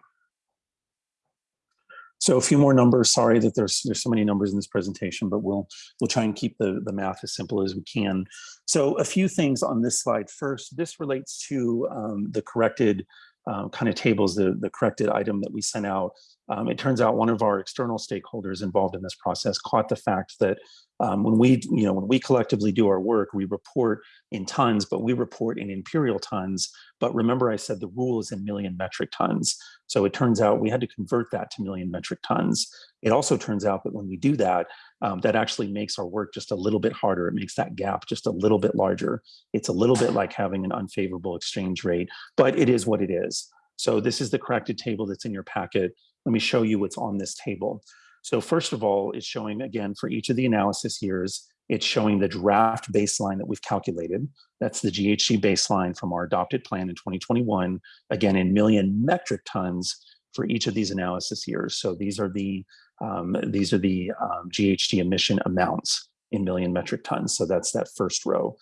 Speaker 13: So a few more numbers. Sorry that there's there's so many numbers in this presentation, but we'll we'll try and keep the the math as simple as we can. So a few things on this slide. First, this relates to um, the corrected um, kind of tables, the the corrected item that we sent out. Um, it turns out one of our external stakeholders involved in this process caught the fact that um, when we you know when we collectively do our work, we report in tons, but we report in imperial tons. But remember, I said the rule is in million metric tons. So it turns out we had to convert that to million metric tons. It also turns out that when we do that, um, that actually makes our work just a little bit harder. It makes that gap just a little bit larger. It's a little bit like having an unfavorable exchange rate, but it is what it is. So this is the corrected table that's in your packet. Let me show you what's on this table. So first of all, it's showing again for each of the analysis years, it's showing the draft baseline that we've calculated. That's the GHG baseline from our adopted plan in 2021, again in million metric tons for each of these analysis years. So these are the um, these are the um, GHG emission amounts in million metric tons. So that's that first row.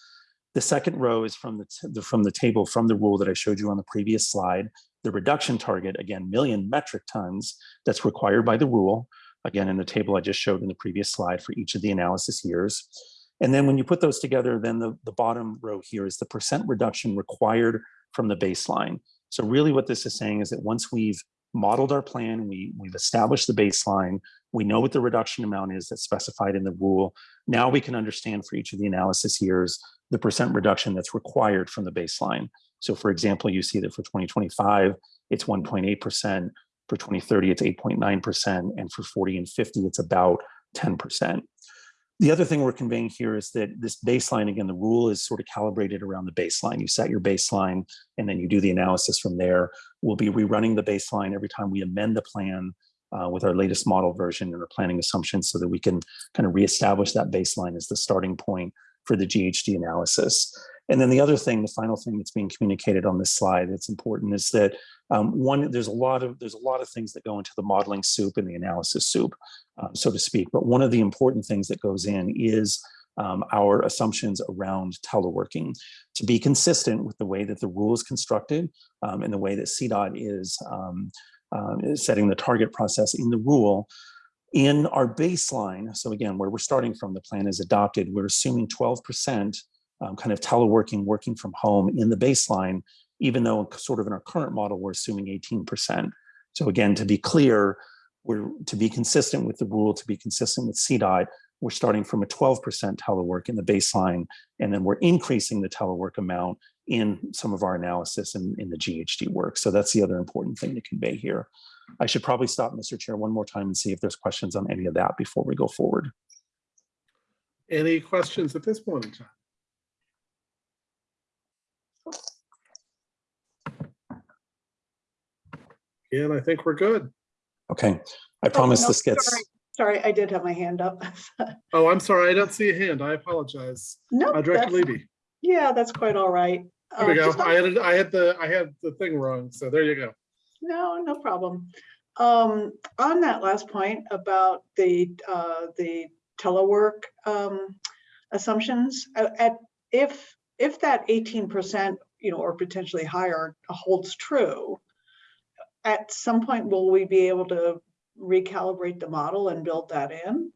Speaker 13: The second row is from the, the from the table from the rule that I showed you on the previous slide. The reduction target, again, million metric tons that's required by the rule again in the table I just showed in the previous slide for each of the analysis years. And then when you put those together, then the, the bottom row here is the percent reduction required from the baseline. So really what this is saying is that once we've modeled our plan, we, we've established the baseline, we know what the reduction amount is that's specified in the rule. Now we can understand for each of the analysis years, the percent reduction that's required from the baseline. So for example, you see that for 2025, it's 1.8%. For 2030, it's 8.9%. And for 40 and 50, it's about 10%. The other thing we're conveying here is that this baseline, again, the rule is sort of calibrated around the baseline. You set your baseline and then you do the analysis from there. We'll be rerunning the baseline every time we amend the plan uh, with our latest model version and our planning assumptions so that we can kind of reestablish that baseline as the starting point for the GHG analysis. And then the other thing, the final thing that's being communicated on this slide that's important is that um, one, there's a lot of there's a lot of things that go into the modeling soup and the analysis soup, uh, so to speak. But one of the important things that goes in is um, our assumptions around teleworking to be consistent with the way that the rule is constructed um, and the way that CDOT is, um, uh, is setting the target process in the rule. In our baseline, so again, where we're starting from, the plan is adopted, we're assuming 12% um, kind of teleworking, working from home in the baseline, even though sort of in our current model, we're assuming 18%. So again, to be clear, we're to be consistent with the rule, to be consistent with CDOT, we're starting from a 12% telework in the baseline, and then we're increasing the telework amount in some of our analysis in, in the GHG work. So that's the other important thing to convey here. I should probably stop, Mr. Chair, one more time and see if there's questions on any of that before we go forward.
Speaker 2: Any questions at this point in time? And I think we're good.
Speaker 13: Okay, I promise
Speaker 6: no,
Speaker 13: this gets,
Speaker 6: sorry. Sorry, I did have my hand up.
Speaker 2: Oh, I'm sorry, I don't see a hand. I apologize.
Speaker 6: No,
Speaker 2: Uh, Director Levy,
Speaker 6: yeah, that's quite all right.
Speaker 2: there we
Speaker 6: Uh,
Speaker 2: go.
Speaker 6: just
Speaker 2: I had, I had the, I had the thing wrong, so there you go.
Speaker 6: No, no problem. Um, on that last point about the, uh, the telework, um, assumptions, uh, at, if, if that eighteen percent, you know, or potentially higher holds true, at some point, will we be able to recalibrate the model and build that in?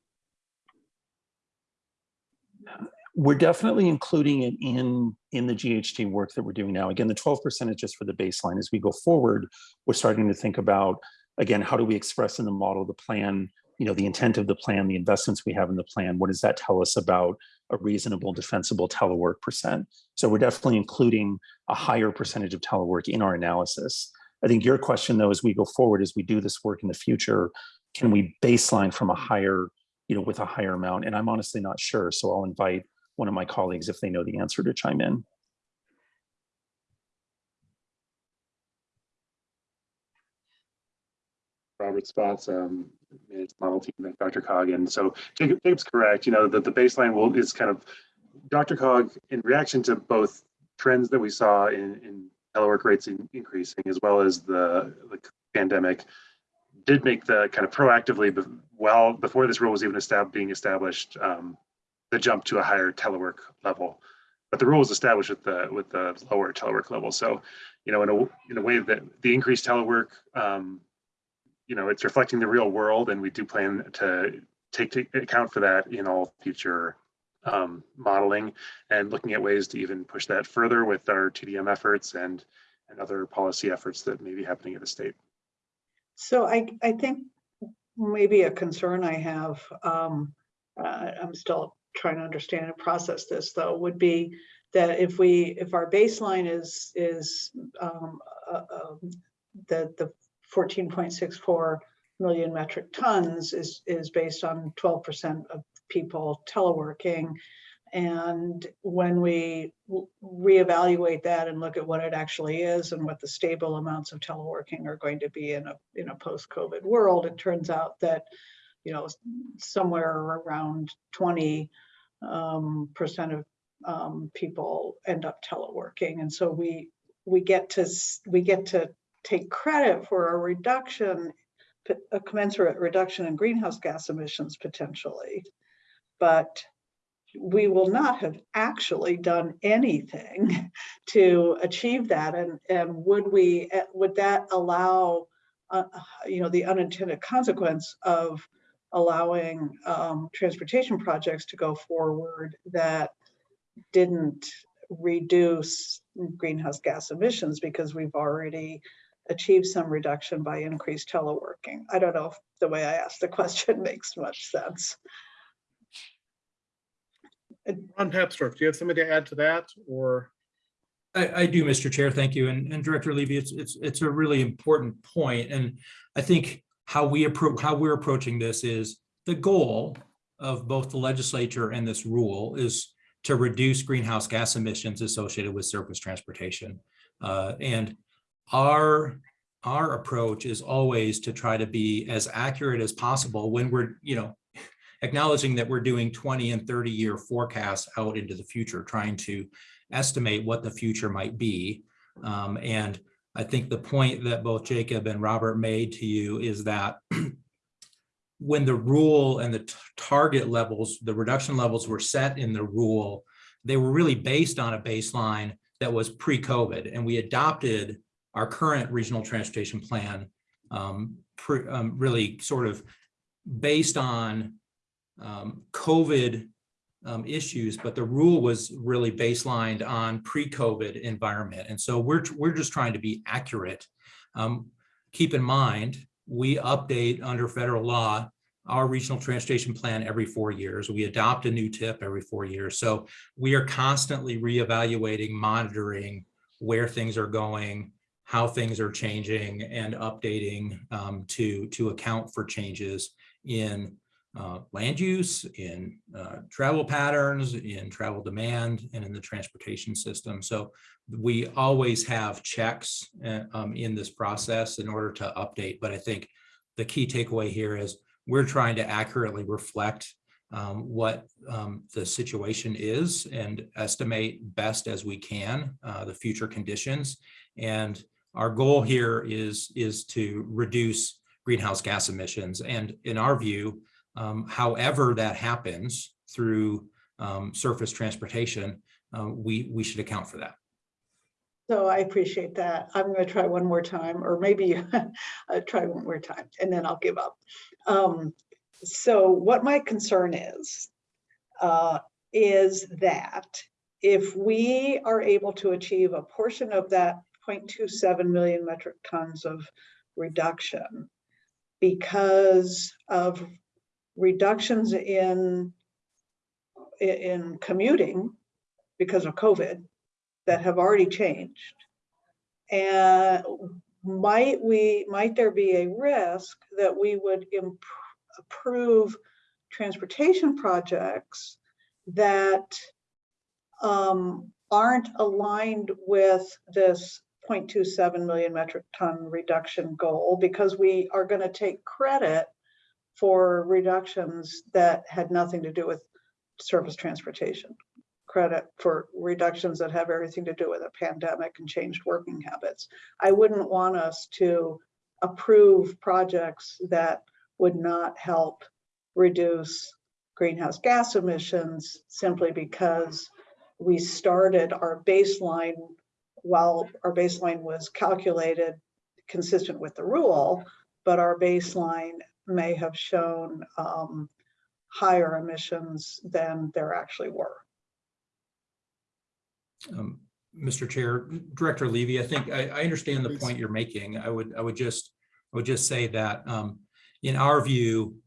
Speaker 13: we're definitely including it in, in the GHG work that we're doing now. Again, the 12% is just for the baseline. As we go forward, we're starting to think about again, how do we express in the model, the plan, you know, the intent of the plan, the investments we have in the plan? What does that tell us about a reasonable defensible telework percent? So we're definitely including a higher percentage of telework in our analysis. I think your question though, as we go forward, as we do this work in the future, can we baseline from a higher, you know, with a higher amount? And I'm honestly not sure. So I'll invite one of my colleagues if they know the answer to chime in.
Speaker 14: Robert Spotts, um, managed model team DRCOG. And so Jacob, Jacob's correct, you know, that the baseline will is kind of Dr. Cog in reaction to both trends that we saw in, in telework rates in, increasing as well as the, the pandemic did make the kind of proactively, well, before this rule was even established, being established, um, the jump to a higher telework level. But the rule was established with the with the lower telework level. So, you know, in a in a way that the increased telework um, you know, it's reflecting the real world and we do plan to take, take account for that in all future um, modeling and looking at ways to even push that further with our TDM efforts and, and other policy efforts that may be happening at the state.
Speaker 6: So I, I think maybe a concern I have, um, uh, I'm still trying to understand and process this though, would be that if we, if our baseline is, is, um, uh, um, the, the fourteen point six four million metric tons is, is based on twelve percent of people teleworking. And when we reevaluate that and look at what it actually is and what the stable amounts of teleworking are going to be in a, in a post-COVID world, it turns out that, you know, somewhere around twenty um, percent of um, people end up teleworking. And so we, we get to, we get to take credit for a reduction, a commensurate reduction in greenhouse gas emissions potentially. But we will not have actually done anything to achieve that. And, and would we, eh, would that allow, uh, you know, the unintended consequence of allowing um, transportation projects to go forward that didn't reduce greenhouse gas emissions because we've already achieved some reduction by increased teleworking. I don't know if the way I asked the question makes much sense.
Speaker 2: Ron Papsdorf, do you have something to add to that or?
Speaker 7: I, I do, Mr. Chair, thank you. And, and Director Levy, it's, it's, it's a really important point. And I think how we approach, how we're approaching this is the goal of both the legislature and this rule is to reduce greenhouse gas emissions associated with surface transportation. Uh, and our, our approach is always to try to be as accurate as possible when we're, you know, acknowledging that we're doing 20 and 30 year forecasts out into the future, trying to estimate what the future might be. Um, and I think the point that both Jacob and Robert made to you is that when the rule and the target levels, the reduction levels were set in the rule, they were really based on a baseline that was pre-COVID, and we adopted our current regional transportation plan um, pre- um, really sort of based on um, COVID um, issues, but the rule was really baselined on pre-COVID environment. And so we're, we're just trying to be accurate. Um, keep in mind, we update under federal law our regional transportation plan every four years. We adopt a new TIP every four years. So we are constantly reevaluating, monitoring where things are going, how things are changing and updating um, to, to account for changes in uh, land use, in uh, travel patterns, in travel demand, and in the transportation system. So we always have checks uh, um, in this process in order to update. But I think the key takeaway here is we're trying to accurately reflect um, what um, the situation is and estimate best as we can uh, the future conditions. And our goal here is, is to reduce greenhouse gas emissions. And in our view, um, however that happens through um, surface transportation, uh, we, we should account for that.
Speaker 6: So I appreciate that. I'm going to try one more time, or maybe try one more time and then I'll give up. Um, so what my concern is, uh, is that if we are able to achieve a portion of that 0.27 million metric tons of reduction, because of reductions in in commuting because of COVID that have already changed. And might we, might there be a risk that we would approve transportation projects that um, aren't aligned with this 0.27 million metric ton reduction goal because we are going to take credit for reductions that had nothing to do with surface transportation. Credit for reductions that have everything to do with a pandemic and changed working habits. I wouldn't want us to approve projects that would not help reduce greenhouse gas emissions simply because we started our baseline while our baseline was calculated consistent with the rule, but our baseline may have shown um, higher emissions than there actually were.
Speaker 7: Um, Mr. Chair, Director Levy, I think I, I understand the
Speaker 2: Please.
Speaker 7: point you're making. I would, I would just, I would just say that um, in our view,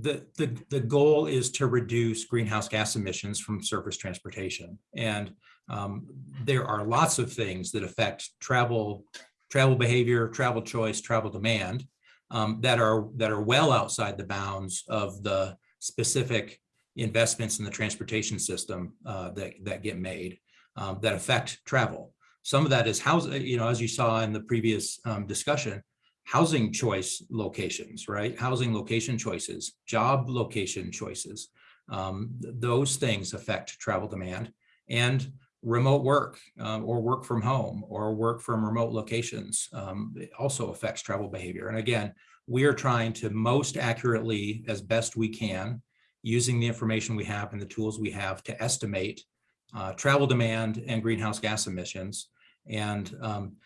Speaker 7: the, the, the goal is to reduce greenhouse gas emissions from surface transportation. And um, there are lots of things that affect travel, travel behavior, travel choice, travel demand um, that are, that are well outside the bounds of the specific investments in the transportation system uh, that, that get made um, that affect travel. Some of that is house, you know, as you saw in the previous um, discussion, housing choice locations, right? Housing location choices, job location choices. Um, th- those things affect travel demand and remote work um, or work from home or work from remote locations um, also affects travel behavior. And again, we are trying to most accurately, as best we can, using the information we have and the tools we have to estimate uh, travel demand and greenhouse gas emissions. And um,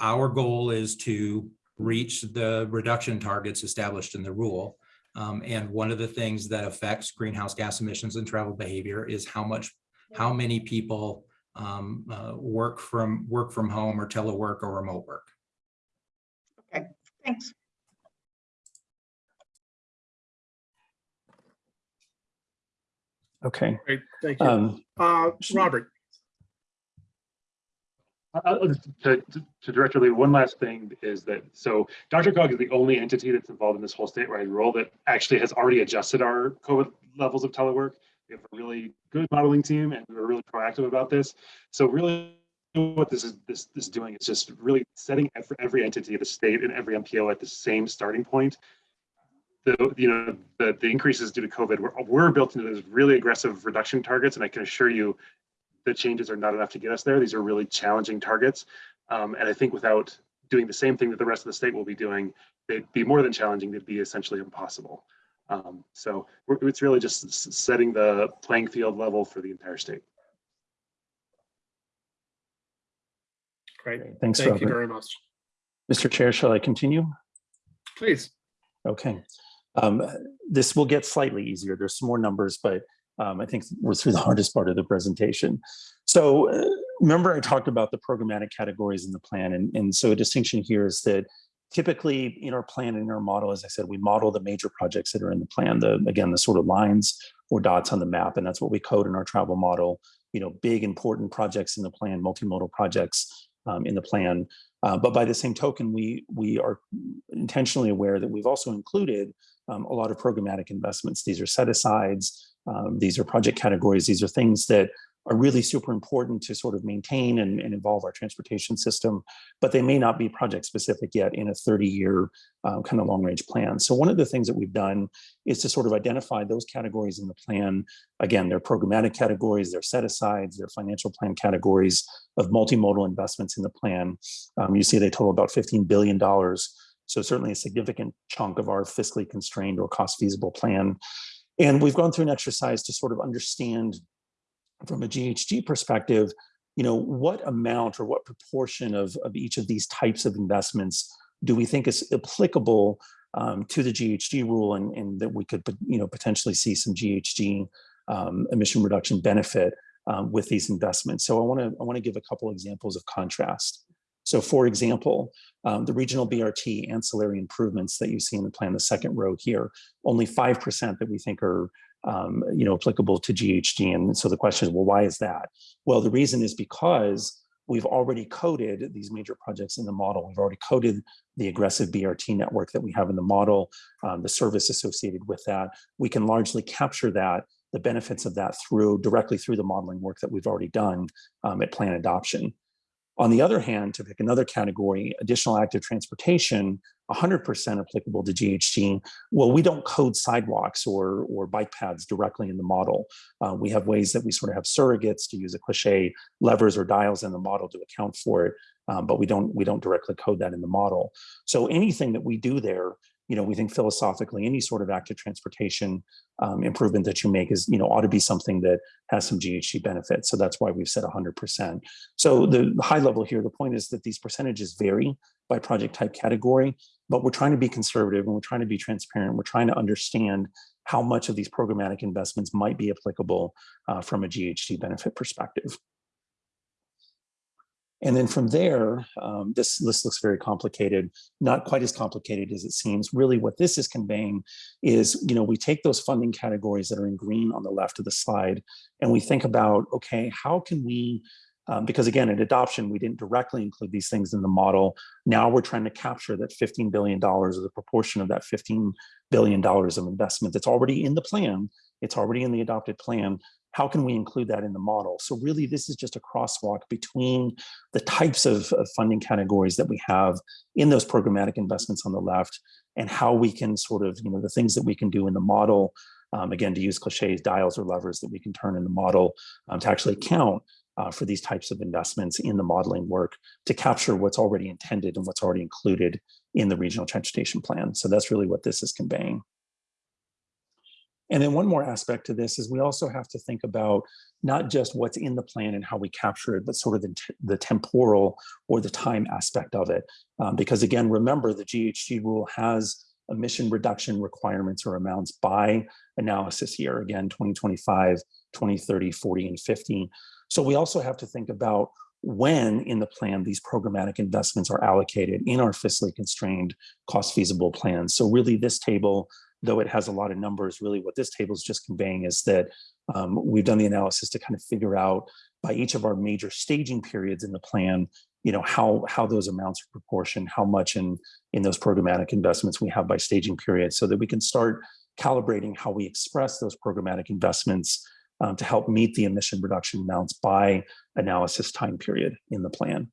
Speaker 7: our goal is to reach the reduction targets established in the rule. Um, and one of the things that affects greenhouse gas emissions and travel behavior is how much, how many people um, uh, work from work from home or telework or remote work.
Speaker 6: Okay, thanks.
Speaker 13: Okay.
Speaker 2: Great, thank you.
Speaker 13: Um,
Speaker 2: Uh, Robert,
Speaker 14: Uh, To, to- to Director Lee, one last thing is that, so DRCOG is the only entity that's involved in this whole statewide role that actually has already adjusted our COVID levels of telework. We have a really good modeling team and we're really proactive about this. So really what this is, this, this is doing is just really setting every, every entity of the state and every MPO at the same starting point. The, you know, the, the increases due to COVID, we're, we're built into those really aggressive reduction targets. And I can assure you, the changes are not enough to get us there. These are really challenging targets. Um, and I think without doing the same thing that the rest of the state will be doing, they'd be more than challenging, they'd be essentially impossible. Um, so we're, it's really just setting the playing field level for the entire state.
Speaker 2: great,
Speaker 13: Thanks,
Speaker 2: thank you very much.
Speaker 13: Mr. Chair, shall I continue?
Speaker 2: Please,
Speaker 13: Okay. Um, This will get slightly easier. There's some more numbers, but um, I think we're through the hardest part of the presentation. So uh, remember I talked about the programmatic categories in the plan. And, and so a distinction here is that typically in our plan in our model, as I said, we model the major projects that are in the plan, the, again, the sort of lines or dots on the map. And that's what we code in our travel model, you know, big important projects in the plan, multimodal projects um, in the plan. Uh, but by the same token, we we are intentionally aware that we've also included um, a lot of programmatic investments. These are set asides. Um, these are project categories. These are things that are really super important to sort of maintain and, and involve our transportation system, but they may not be project specific yet in a 30 year uh, kind of long range plan. So one of the things that we've done is to sort of identify those categories in the plan. Again, they're programmatic categories, they're set asides, they're financial plan categories of multimodal investments in the plan. Um, you see they total about $15 billion. So certainly a significant chunk of our fiscally constrained or cost feasible plan. And we've gone through an exercise to sort of understand from a GHG perspective, you know, what amount or what proportion of, of each of these types of investments do we think is applicable um, to the GHG rule and, and that we could, you know, potentially see some GHG um, emission reduction benefit um, with these investments. So I want to I want to give a couple examples of contrast. So for example, um, the regional BRT ancillary improvements that you see in the plan, the second row here, only 5% that we think are um, you know, applicable to GHG. And so the question is, well, why is that? Well, the reason is because we've already coded these major projects in the model. We've already coded the aggressive BRT network that we have in the model, um, the service associated with that. We can largely capture that, the benefits of that through directly through the modeling work that we've already done um, at plan adoption. On the other hand, to pick another category, additional active transportation, 100% applicable to GHG. Well, we don't code sidewalks or, or bike paths directly in the model. Uh, we have ways that we sort of have surrogates to use a cliche, levers or dials in the model to account for it, um, but we don't, we don't directly code that in the model. So anything that we do there, you know, we think philosophically any sort of active transportation um, improvement that you make is, you know, ought to be something that has some GHG benefits. So that's why we've said 100%. So the high level here, the point is that these percentages vary by project type category, but we're trying to be conservative and we're trying to be transparent. We're trying to understand how much of these programmatic investments might be applicable uh, from a GHG benefit perspective. And then from there, um, this list looks very complicated, not quite as complicated as it seems. Really what this is conveying is, you know, we take those funding categories that are in green on the left of the slide, and we think about, okay, how can we, um, because again, at adoption, we didn't directly include these things in the model. Now we're trying to capture that $15 billion as a proportion of that $15 billion of investment that's already in the plan. It's already in the adopted plan how can we include that in the model? So really, this is just a crosswalk between the types of, of, funding categories that we have in those programmatic investments on the left and how we can sort of, you know, the things that we can do in the model, um, again, to use cliches, dials or levers that we can turn in the model um, to actually count uh, for these types of investments in the modeling work to capture what's already intended and what's already included in the regional transportation plan. So that's really what this is conveying. And then one more aspect to this is we also have to think about not just what's in the plan and how we capture it, but sort of the, the temporal or the time aspect of it. Um, because again, remember the GHG rule has emission reduction requirements or amounts by analysis year, again, 2025, 2030, 40, and 50. So we also have to think about when in the plan these programmatic investments are allocated in our fiscally constrained cost feasible plans. So really this table though it has a lot of numbers, really what this table is just conveying is that um, we've done the analysis to kind of figure out by each of our major staging periods in the plan, you know, how, how those amounts are proportioned, how much in, in those programmatic investments we have by staging period so that we can start calibrating how we express those programmatic investments um, to help meet the emission reduction amounts by analysis time period in the plan.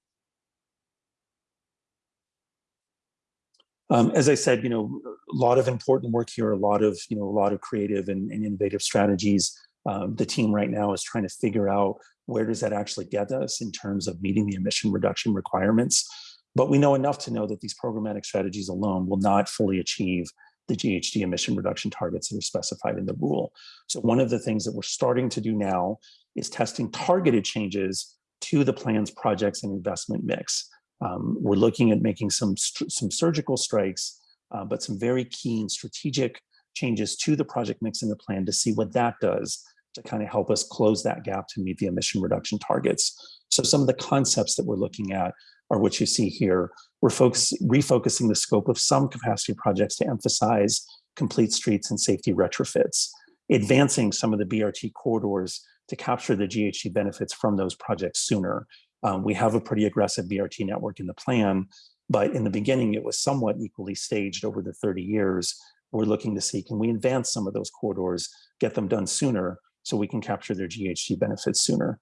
Speaker 13: Um, as I said, you know, a lot of important work here, a lot of, you know, a lot of creative and, and innovative strategies. Um, the team right now is trying to figure out where does that actually get us in terms of meeting the emission reduction requirements. But we know enough to know that these programmatic strategies alone will not fully achieve the GHG emission reduction targets that are specified in the rule. So one of the things that we're starting to do now is testing targeted changes to the plan's projects and investment mix. Um, we're looking at making some, some surgical strikes, uh, but some very keen strategic changes to the project mix in the plan to see what that does to kind of help us close that gap to meet the emission reduction targets. So some of the concepts that we're looking at are what you see here. We're focus, refocusing the scope of some capacity projects to emphasize complete streets and safety retrofits, advancing some of the BRT corridors to capture the GHG benefits from those projects sooner, um, we have a pretty aggressive BRT network in the plan, but in the beginning, it was somewhat equally staged over the 30 years. We're looking to see, can we advance some of those corridors, get them done sooner so we can capture their GHG benefits sooner.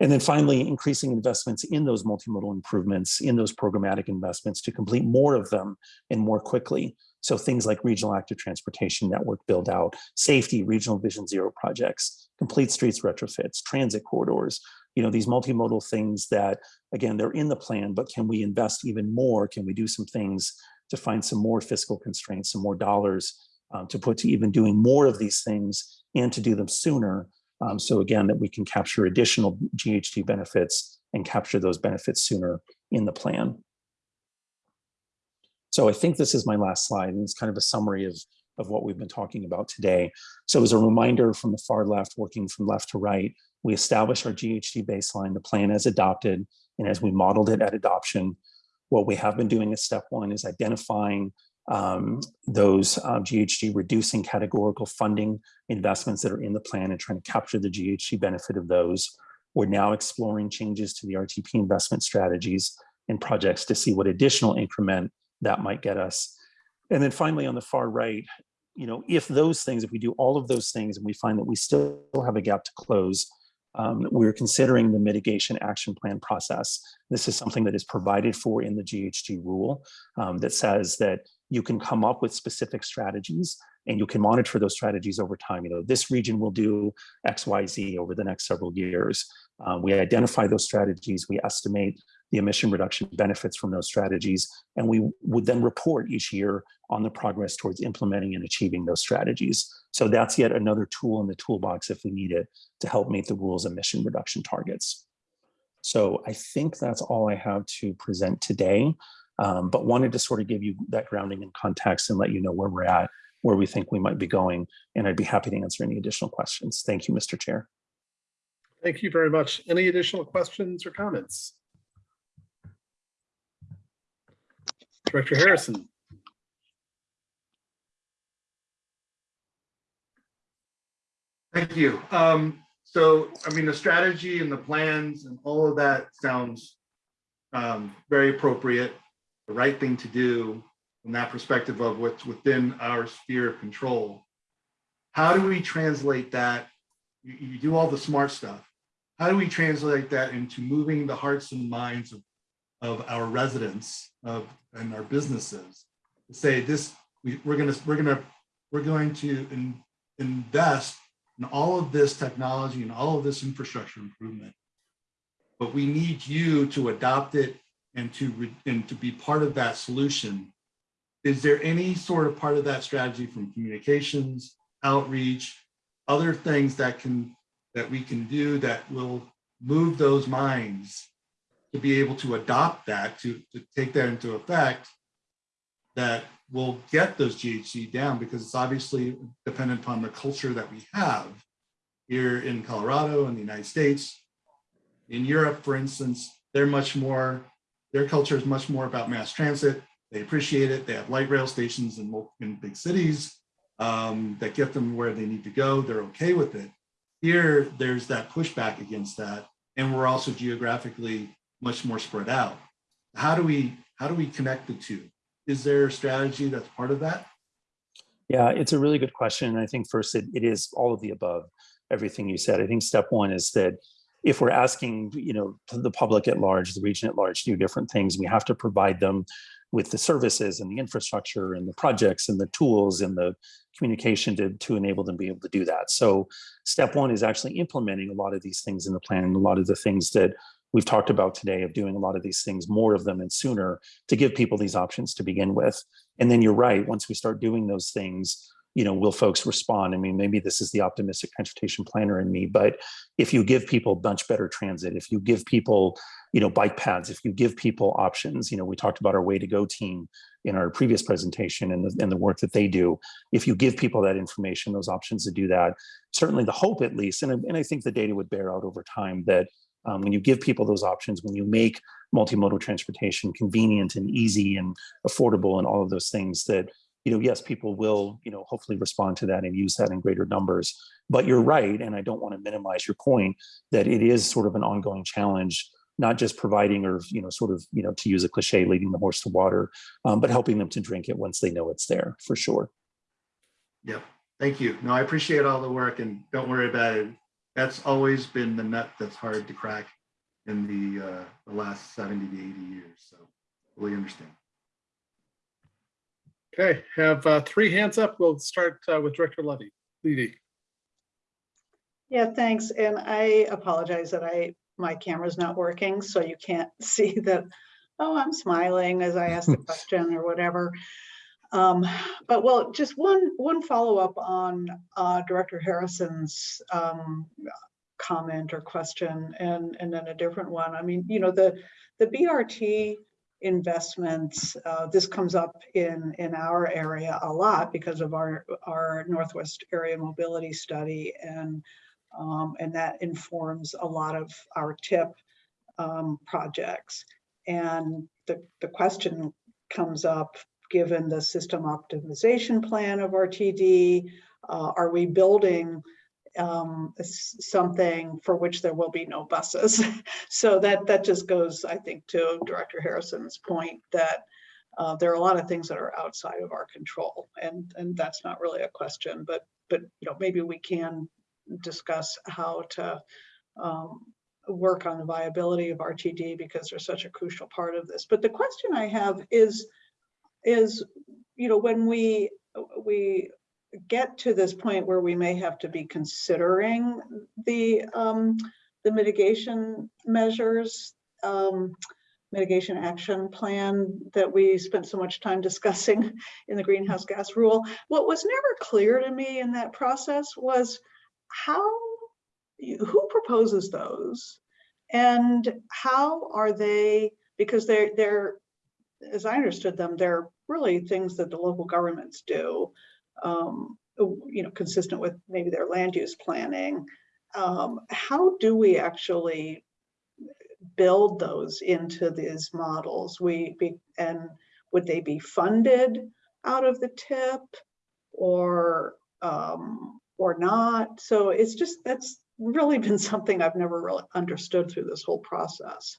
Speaker 13: And then finally, increasing investments in those multimodal improvements, in those programmatic investments to complete more of them and more quickly. So things like regional active transportation network build out, safety, regional vision zero projects, complete streets retrofits, transit corridors, you know, these multimodal things that, again, they're in the plan, but can we invest even more? Can we do some things to find some more fiscal constraints, some more dollars um, to put to even doing more of these things and to do them sooner? Um, so again, that we can capture additional GHG benefits and capture those benefits sooner in the plan. So I think this is my last slide, and it's kind of a summary of, of what we've been talking about today. So as a reminder from the far left, working from left to right, we establish our GHG baseline, the plan as adopted, And as we modeled it at adoption, what we have been doing as step one is identifying um, those GHG reducing categorical funding investments that are in the plan and trying to capture the GHG benefit of those. We're now exploring changes to the RTP investment strategies and projects to see what additional increment that might get us. And then finally, on the far right, you know, if those things, if we do all of those things and we find that we still have a gap to close, um, we're considering the mitigation action plan process. This is something that is provided for in the GHG rule um, that says that you can come up with specific strategies and you can monitor those strategies over time. You know, this region will do X, Y, Z over the next several years. Um, we identify those strategies, we estimate the emission reduction benefits from those strategies, and we would then report each year on the progress towards implementing and achieving those strategies. So that's yet another tool in the toolbox if we need it to help meet the rules emission reduction targets. So I think that's all I have to present today, um, but wanted to sort of give you that grounding and context and let you know where we're at, where we think we might be going, and I'd be happy to answer any additional questions. Thank you, Mr. Chair.
Speaker 2: Thank you very much. Any additional questions or comments? Director Harrison.
Speaker 8: Thank you. Um, so, I mean, the strategy and the plans and all of that sounds um, very appropriate, the right thing to do from that perspective of what's within our sphere of control. How do we translate that? You, you do all the smart stuff. How do we translate that into moving the hearts and minds of, of our residents of and our businesses? To say this, we, we're gonna, we're gonna, we're going to in, invest in all of this technology and all of this infrastructure improvement. But we need you to adopt it and to, re- and to be part of that solution. Is there any sort of part of that strategy from communications, outreach, other things that can, that we can do that will move those minds to be able to adopt that, to, to take that into effect, that will get those GHG down because it's obviously dependent upon the culture that we have here in Colorado and the United States. In Europe, for instance, they're much more, their culture is much more about mass transit. They appreciate it. They have light rail stations in, in big cities um, that get them where they need to go. They're okay with it. Here, there's that pushback against that. And we're also geographically much more spread out. How do we, how do we connect the two? Is there a strategy that's part of that?
Speaker 13: Yeah, it's a really good question. I think first it, it is all of the above, everything you said. I think step one is that if we're asking, you know, the public at large, the region at large, to do different things, we have to provide them with the services and the infrastructure and the projects and the tools and the communication to, to enable them to be able to do that. So step one is actually implementing a lot of these things in the plan and a lot of the things that we've talked about today of doing a lot of these things, more of them and sooner to give people these options to begin with. And then you're right, once we start doing those things, you know, will folks respond? I mean, maybe this is the optimistic transportation planner in me, but if you give people much better transit, if you give people, you know, bike paths, if you give people options, you know, we talked about our way to go team in our previous presentation and the, and the work that they do. If you give people that information, those options to do that, certainly the hope at least, and, and I think the data would bear out over time that um, when you give people those options, when you make multimodal transportation convenient and easy and affordable and all of those things that, you know, yes, people will, you know, hopefully respond to that and use that in greater numbers. But you're right, and I don't want to minimize your point that it is sort of an ongoing challenge, not just providing or, you know, sort of, you know, to use a cliche, leading the horse to water, um, but helping them to drink it once they know it's there for sure.
Speaker 8: Yep. Thank you. No, I appreciate all the work and don't worry about it. That's always been the nut that's hard to crack in the, uh, the last 70 to 80 years. So fully understand.
Speaker 2: Okay, have uh, three hands up. We'll start uh, with Director Levy. Levy.
Speaker 6: Yeah, thanks. And I apologize that I, my camera's not working, so you can't see that, oh, I'm smiling as I ask the question or whatever. Um, But well, just one, one follow-up on uh, Director Harrison's um, comment or question and, and then a different one. I mean, you know, the, the BRT investments, uh, this comes up in, in our area a lot because of our, our Northwest Area Mobility Study and, um, and that informs a lot of our TIP um, projects. And the, the question comes up, given the system optimization plan of RTD, uh, are we building um, something for which there will be no buses? So that, that just goes, I think, to Director Harrison's point that uh, there are a lot of things that are outside of our control and, and that's not really a question, but, but, you know, maybe we can discuss how to um, work on the viability of RTD because they're such a crucial part of this. But the question I have is, is, you know, when we, we get to this point where we may have to be considering the, um, the mitigation measures, um, mitigation action plan that we spent so much time discussing in the greenhouse gas rule. What was never clear to me in that process was how, who proposes those? And how are they, because they're, they're, as I understood them, they're really things that the local governments do. um, You know, consistent with maybe their land use planning. Um, How do we actually build those into these models? We, be and would they be funded out of the TIP? Or, um, or not? So it's just, that's really been something I've never really understood through this whole process.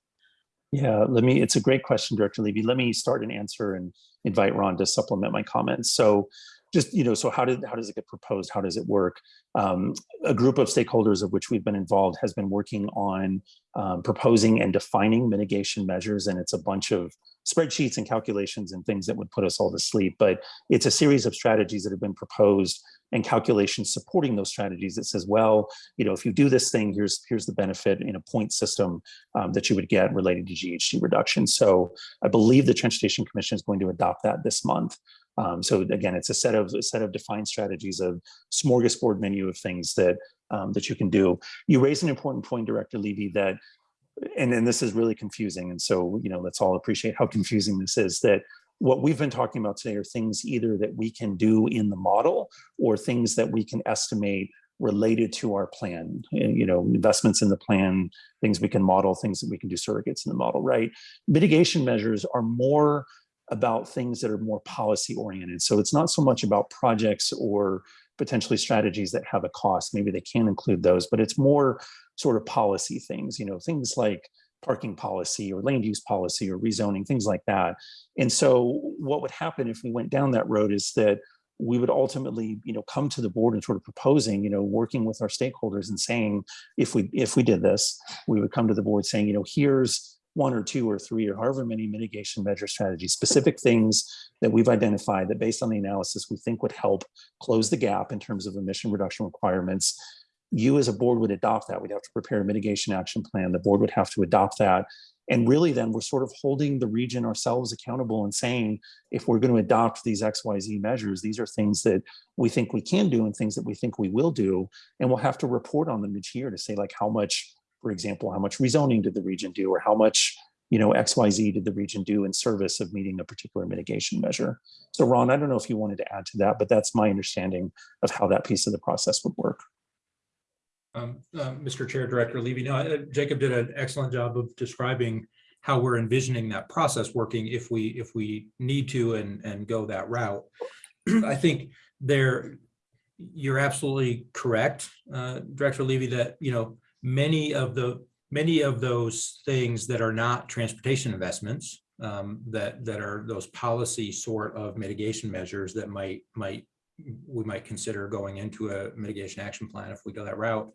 Speaker 13: Yeah, let me, it's a great question, Director Levy. Let me start and answer and invite Ron to supplement my comments. So just, you know, so how did, how does it get proposed? How does it work? Um, a group of stakeholders of which we've been involved has been working on um, proposing and defining mitigation measures. And it's a bunch of spreadsheets and calculations and things that would put us all to sleep. But it's a series of strategies that have been proposed and calculations supporting those strategies that says, well, you know, if you do this thing, here's here's the benefit in a point system um, that you would get related to GHG reduction. So I believe the Transportation Commission is going to adopt that this month. Um, so again, it's a set of a set of defined strategies of smorgasbord menu of things that um, that you can do. You raise an important point, Director Levy, that and and this is really confusing. And so you know, let's all appreciate how confusing this is. That what we've been talking about today are things either that we can do in the model or things that we can estimate related to our plan, and, you know, investments in the plan, things we can model, things that we can do surrogates in the model, right? Mitigation measures are more about things that are more policy oriented. So it's not so much about projects or potentially strategies that have a cost. Maybe they can include those, but it's more sort of policy things, you know, things like parking policy or land use policy or rezoning, things like that. And so what would happen if we went down that road is that we would ultimately, you know, come to the board and sort of proposing, you know, working with our stakeholders and saying, if we if we did this, we would come to the board saying, you know, here's one or two or three or however many mitigation measure strategies, specific things that we've identified that based on the analysis we think would help close the gap in terms of emission reduction requirements. You as a board would adopt that. We'd have to prepare a mitigation action plan. The board would have to adopt that. And really then we're sort of holding the region ourselves accountable and saying, if we're going to adopt these XYZ measures, these are things that we think we can do and things that we think we will do. And we'll have to report on them each year to say like how much, for example, how much rezoning did the region do or how much you know, XYZ did the region do in service of meeting a particular mitigation measure. So Ron, I don't know if you wanted to add to that, but that's my understanding of how that piece of the process would work.
Speaker 7: Um, uh, Mr. Chair, Director Levy, no, uh, Jacob did an excellent job of describing how we're envisioning that process working if we, if we need to and, and go that route. I think there, you're absolutely correct, uh, Director Levy, that, you know, many of the, many of those things that are not transportation investments, um, that, that are those policy sort of mitigation measures that might, might we might consider going into a mitigation action plan if we go that route.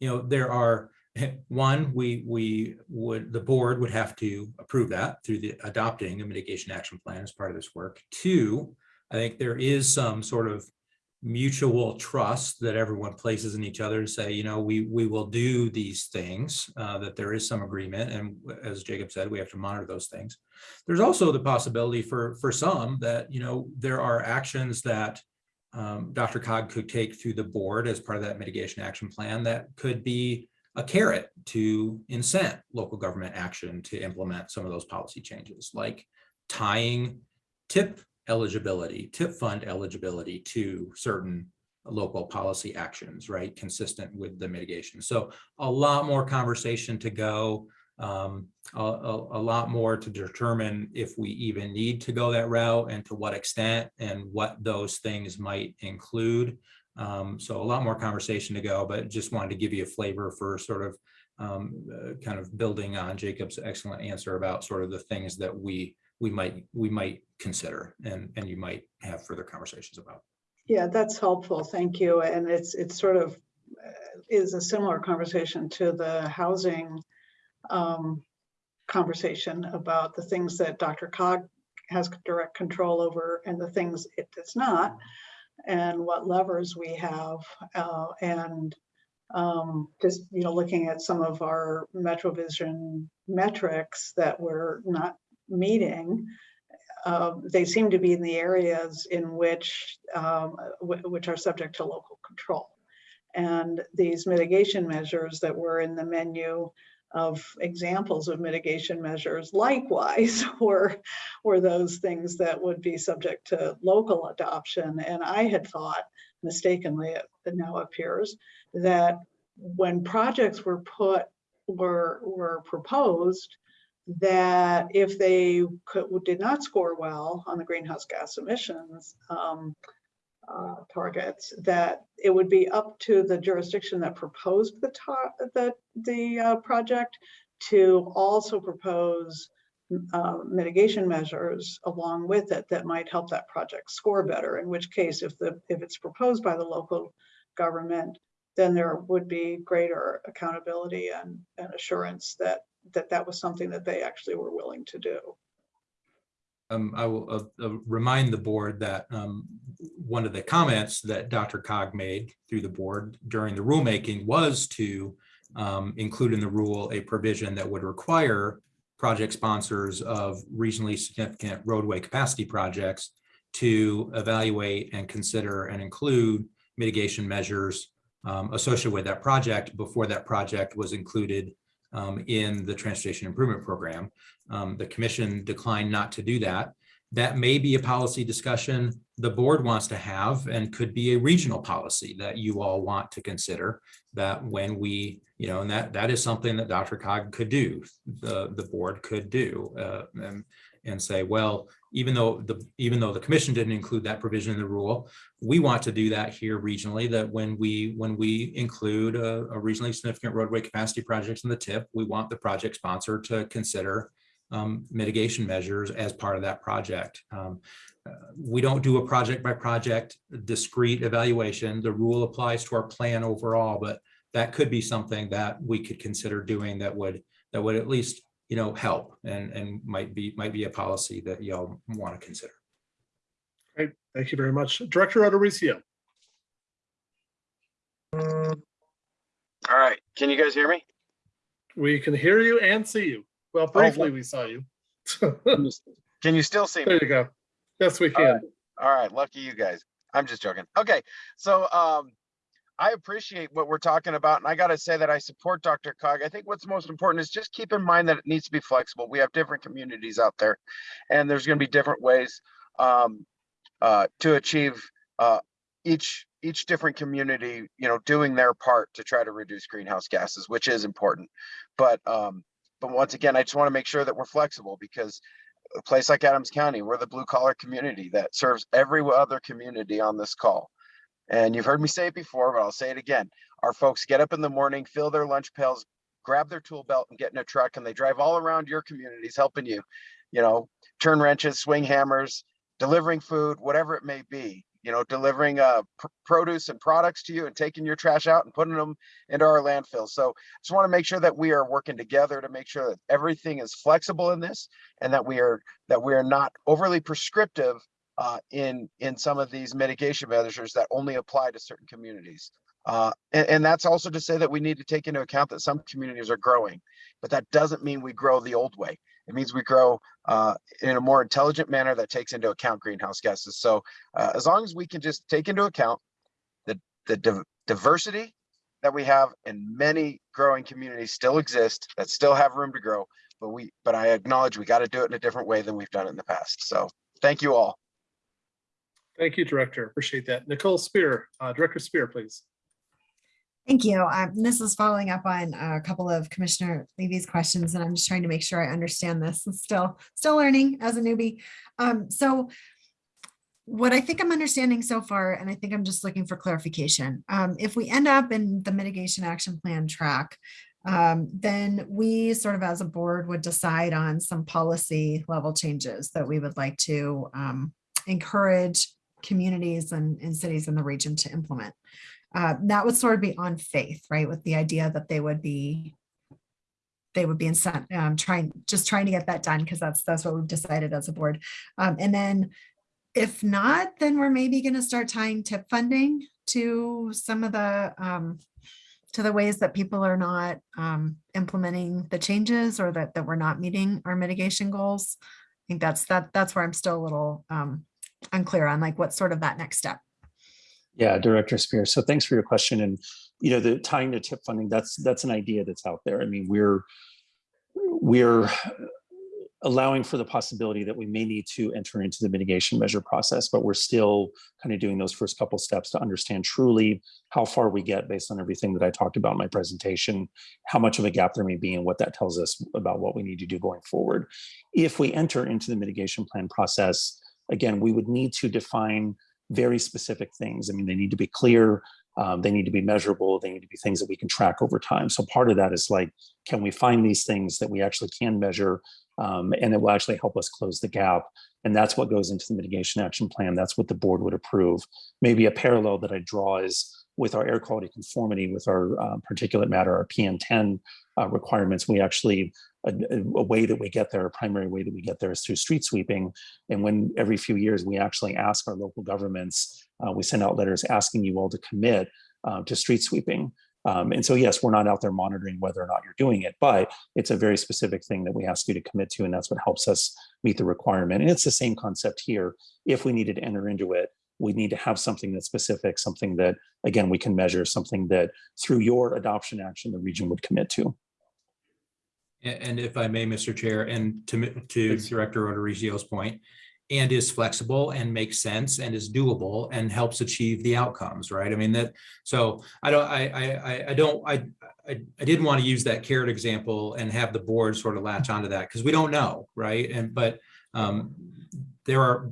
Speaker 7: You know, there are, one, we, we would, the board would have to approve that through the adopting a mitigation action plan as part of this work. Two, I think there is some sort of mutual trust that everyone places in each other to say, you know, we, we will do these things, uh, that there is some agreement. And as Jacob said, we have to monitor those things. There's also the possibility for, for some that, you know, there are actions that um, DRCOG could take through the board as part of that mitigation action plan that could be a carrot to incent local government action to implement some of those policy changes, like tying TIP eligibility, TIP fund eligibility to certain local policy actions, right? Consistent with the mitigation. So a lot more conversation to go. Um, a, a, a lot more to determine if we even need to go that route and to what extent and what those things might include. Um, so a lot more conversation to go, but just wanted to give you a flavor for sort of um, uh, kind of building on Jacob's excellent answer about sort of the things that we we might we might consider and and you might have further conversations about.
Speaker 6: Yeah, that's helpful. Thank you. And it's, it's sort of uh, is a similar conversation to the housing um, conversation about the things that DRCOG has direct control over and the things it does not, and what levers we have. uh, And um, just, you know, looking at some of our MetroVision metrics that we're not meeting, um, they seem to be in the areas in which, um, wh- which are subject to local control. And these mitigation measures that were in the menu of examples of mitigation measures likewise were, were those things that would be subject to local adoption. And I had thought mistakenly, it now appears, that when projects were put, were, were proposed, that if they could, did not score well on the greenhouse gas emissions um, uh, targets, that it would be up to the jurisdiction that proposed the the, the uh, project to also propose uh, mitigation measures along with it that might help that project score better, in which case if the, if it's proposed by the local government, then there would be greater accountability and, and assurance that that that was something that they actually were willing to do.
Speaker 7: Um, I will uh, uh, remind the board that um, one of the comments that DRCOG made through the board during the rulemaking was to um, include in the rule a provision that would require project sponsors of regionally significant roadway capacity projects to evaluate and consider and include mitigation measures um, associated with that project before that project was included um, in the transportation improvement program. Um, the commission declined not to do that. That may be a policy discussion the board wants to have and could be a regional policy that you all want to consider that when we, you know, and that that is something that DRCOG could do, the, the board could do uh, and, and say, well, even though the even though the commission didn't include that provision in the rule, we want to do that here regionally, that when we when we include a, a regionally significant roadway capacity projects in the TIP, we want the project sponsor to consider um, mitigation measures as part of that project. Um, we don't do a project by project discrete evaluation. The rule applies to our plan overall, but that could be something that we could consider doing that would that would at least you know help and and might be might be a policy that y'all want to consider.
Speaker 2: Great, thank you very much. Director O'Dorisio.
Speaker 15: All right, can you guys hear me?
Speaker 2: We can hear you and see you. Well, briefly, we saw you.
Speaker 15: Can you still see me?
Speaker 2: There you go. Yes, we
Speaker 15: All right.
Speaker 2: can.
Speaker 15: All right, lucky you guys. I'm just joking. Okay, so um, I appreciate what we're talking about, and I gotta say that I support DRCOG. I think what's most important is just keep in mind that it needs to be flexible. We have different communities out there, and there's gonna be different ways um, uh, to achieve uh, each each different community, you know, doing their part to try to reduce greenhouse gases, which is important. But um, but once again, I just want to make sure that we're flexible because a place like Adams County, we're the blue collar community that serves every other community on this call. And you've heard me say it before, but I'll say it again. Our folks get up in the morning, fill their lunch pails, grab their tool belt and get in a truck and they drive all around your communities helping you, you know, turn wrenches, swing hammers, delivering food, whatever it may be, you know, delivering uh, pr- produce and products to you and taking your trash out and putting them into our landfill. So just want to make sure that we are working together to make sure that everything is flexible in this and that we are that we are not overly prescriptive uh, in in some of these mitigation measures that only apply to certain communities. Uh, and, and that's also to say that we need to take into account that some communities are growing, but that doesn't mean we grow the old way. It means we grow uh, in a more intelligent manner that takes into account greenhouse gases. So uh, as long as we can just take into account the the div- diversity that we have in many growing communities still exist that still have room to grow, but we but I acknowledge we got to do it in a different way than we've done it in the past. So thank you all.
Speaker 2: Thank you, Director. Appreciate that. Nicole Speer, uh, Director Speer, please.
Speaker 12: Thank you. Um, this is following up on a couple of Commissioner Levy's questions, and I'm just trying to make sure I understand this. I'm still, still learning as a newbie. Um, so what I think I'm understanding so far, and I think I'm just looking for clarification, um, if we end up in the mitigation action plan track, um, then we sort of as a board would decide on some policy level changes that we would like to um, encourage communities and, and cities in the region to implement. Uh, that would sort of be on faith, right? With the idea that they would be they would be incent, um, trying, just trying to get that done because that's, that's what we've decided as a board. Um, and then if not, then we're maybe going to start tying TIP funding to some of the, um, to the ways that people are not um, implementing the changes or that, that we're not meeting our mitigation goals. I think that's, that, that's where I'm still a little um, unclear on like what's sort of that next step.
Speaker 13: Yeah, Director Speer. So thanks for your question. And, you know, the tying to TIP funding, that's, that's an idea that's out there. I mean, we're, we're allowing for the possibility that we may need to enter into the mitigation measure process, but we're still kind of doing those first couple steps to understand truly how far we get based on everything that I talked about in my presentation, how much of a gap there may be and what that tells us about what we need to do going forward. If we enter into the mitigation plan process, again, we would need to define very specific things. I mean, they need to be clear, um, they need to be measurable, they need to be things that we can track over time. So part of that is like, can we find these things that we actually can measure um, and it will actually help us close the gap. And that's what goes into the mitigation action plan. That's what the board would approve. Maybe a parallel that I draw is with our air quality conformity with our uh, particulate matter, our PM10 uh, requirements, we actually, a, a, way that we get there, a primary way that we get there is through street sweeping. And when every few years we actually ask our local governments, uh, we send out letters asking you all to commit uh, to street sweeping. Um, and so, yes, we're not out there monitoring whether or not you're doing it, but it's a very specific thing that we ask you to commit to, and that's what helps us meet the requirement. And it's the same concept here. If we needed to enter into it, we need to have something that's specific, something that, again, we can measure, something that through your adoption action, the region would commit to.
Speaker 7: And if I may, Mr. Chair, and to, to Director O'Dorisio's point, and is flexible and makes sense and is doable and helps achieve the outcomes, right? I mean, that, so I don't, I, I, I- I don't, I, I, I didn't want to use that carrot example and have the board sort of latch onto that because we don't know, right? And, but um, there are,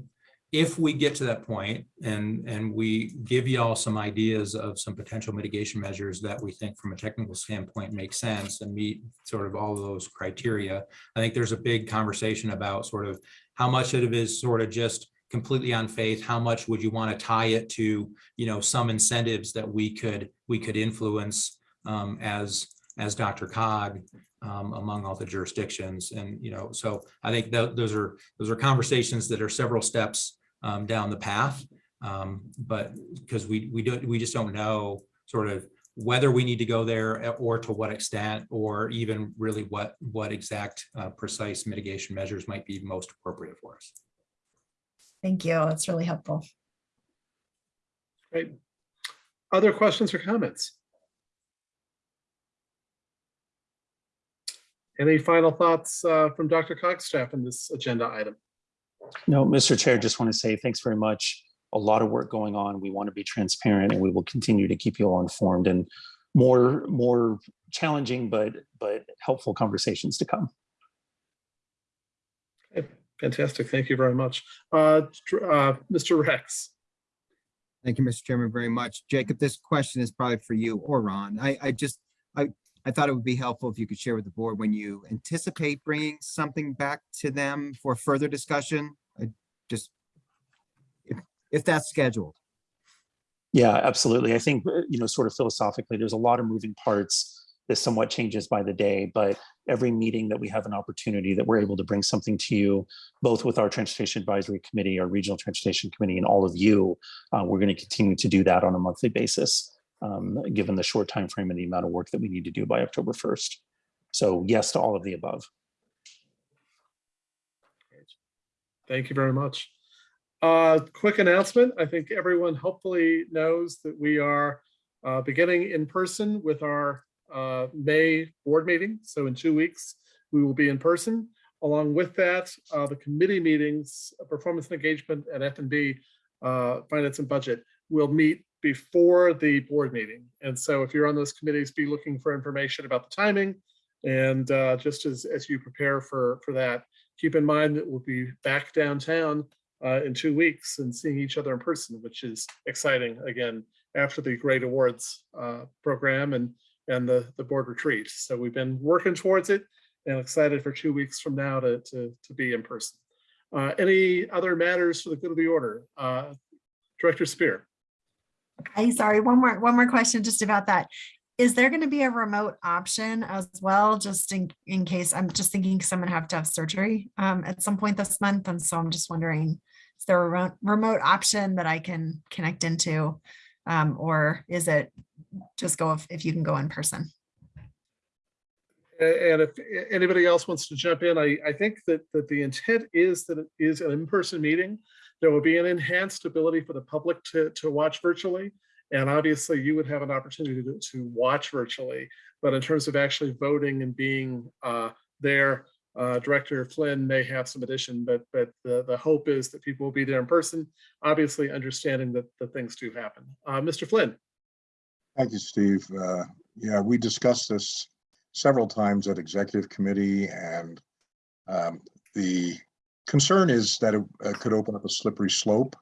Speaker 7: if we get to that point and, and we give y'all some ideas of some potential mitigation measures that we think from a technical standpoint make sense and meet sort of all of those criteria, I think there's a big conversation about sort of how much of it is sort of just completely on faith, how much would you want to tie it to, you know, some incentives that we could, we could influence um, as, as DRCOG um, among all the jurisdictions. And, you know, so I think that those are, those are conversations that are several steps um, down the path. Um, but because we, we don't, we just don't know sort of whether we need to go there uh, or to what extent, or even really what, what exact uh, precise mitigation measures might be most appropriate for us.
Speaker 12: Thank you. That's really helpful.
Speaker 2: Great. Other questions or comments? Any final thoughts uh, from DRCOG's staff on this agenda item?
Speaker 13: No, Mr. Chair, just want to say thanks very much. A lot of work going on. We want to be transparent and we will continue to keep you all informed and more, more challenging, but, but helpful conversations to come.
Speaker 2: Okay, Fantastic. Thank you very much. Uh, uh, Mr. Rex.
Speaker 5: Thank you, Mr. Chairman, very much. Jacob, this question is probably for you or Ron. I, I just, I, I thought it would be helpful if you could share with the board when you anticipate bringing something back to them for further discussion. I just, if, if that's scheduled.
Speaker 13: Yeah, absolutely. I think, uh, you know, sort of philosophically, there's a lot of moving parts. This somewhat changes by the day, but every meeting that we have an opportunity that we're able to bring something to you, both with our Transportation Advisory Committee, our Regional Transportation Committee, and all of you, uh, we're going to continue to do that on a monthly basis, um, given the short time frame and the amount of work that we need to do by October 1st. So yes to all of the above.
Speaker 2: Thank you very much. Uh, quick announcement. I think everyone hopefully knows that we are uh, beginning in person with our uh, May board meeting. So in two weeks, we will be in person. Along with that, uh, the committee meetings, uh, performance and engagement and F and B, uh, finance and budget will meet before the board meeting. And so if you're on those committees, be looking for information about the timing. And uh, just as, as you prepare for, for that, keep in mind that we'll be back downtown uh, in two weeks and seeing each other in person, which is exciting again, after the great awards uh, program and, and the, the board retreat. So we've been working towards it and excited for two weeks from now to, to, to be in person. Uh, Any other matters for the good of the order? Uh, Director Speer.
Speaker 12: Hey, sorry, one more, one more question just about that. Is there going to be a remote option as well, just in, in case, I'm just thinking someone have to have surgery um, at some point this month, and so I'm just wondering, is there a remote, remote option that I can connect into? Um, or is it just go if, if you can go in person?
Speaker 2: And if anybody else wants to jump in, I, I think that, that the intent is that it is an in-person meeting. There will be an enhanced ability for the public to, to watch virtually. And obviously you would have an opportunity to, to watch virtually. But in terms of actually voting and being uh, there, uh, Director Flynn may have some addition, but, but the, the hope is that people will be there in person, obviously understanding that, the things do happen. Uh, Mr. Flynn?
Speaker 16: Thank you, Steve. Uh, Yeah, we discussed this several times at executive committee and um, the concern is that it uh, could open up a slippery slope.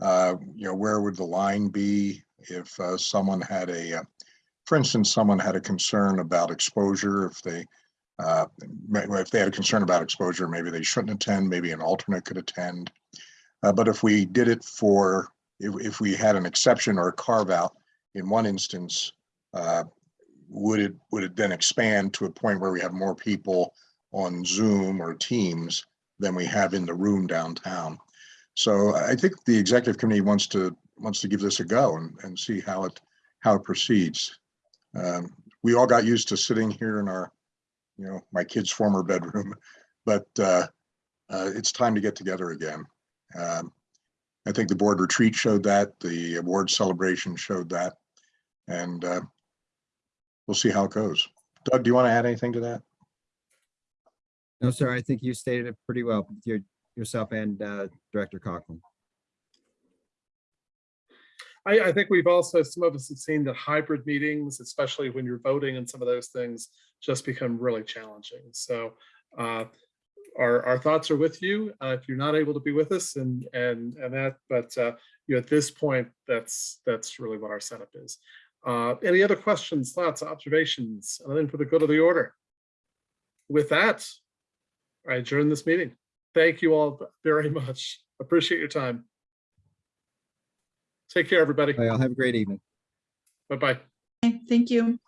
Speaker 16: Uh, You know, where would the line be if uh, someone had a, uh, for instance, someone had a concern about exposure, if they, uh, if they had a concern about exposure, maybe they shouldn't attend, maybe an alternate could attend. Uh, But if we did it for, if, if we had an exception or a carve out in one instance, would it, would it then expand to a point where we have more people on Zoom or Teams than we have in the room downtown? So I think the executive committee wants to, wants to give this a go and, and see how it, how it proceeds. Um, We all got used to sitting here in our, you know, my kid's former bedroom, but uh, uh, it's time to get together again. Um, I think the board retreat showed that, the award celebration showed that. And uh, we'll see how it goes. Doug, do you want to add anything to that?
Speaker 5: No, sir, I think you stated it pretty well, your, yourself and uh, Director Coughlin.
Speaker 2: I, I think we've also, some of us have seen that hybrid meetings, especially when you're voting and some of those things, just become really challenging. So uh, our, our thoughts are with you. uh, If you're not able to be with us and, and, and that, but uh, you know, at this point, that's, that's really what our setup is. Uh, Any other questions, thoughts, observations, and then for the good of the order? With that, I adjourn this meeting. Thank you all very much. Appreciate your time. Take care, everybody.
Speaker 5: I'll have a great evening.
Speaker 2: Bye-bye.
Speaker 10: Thank you.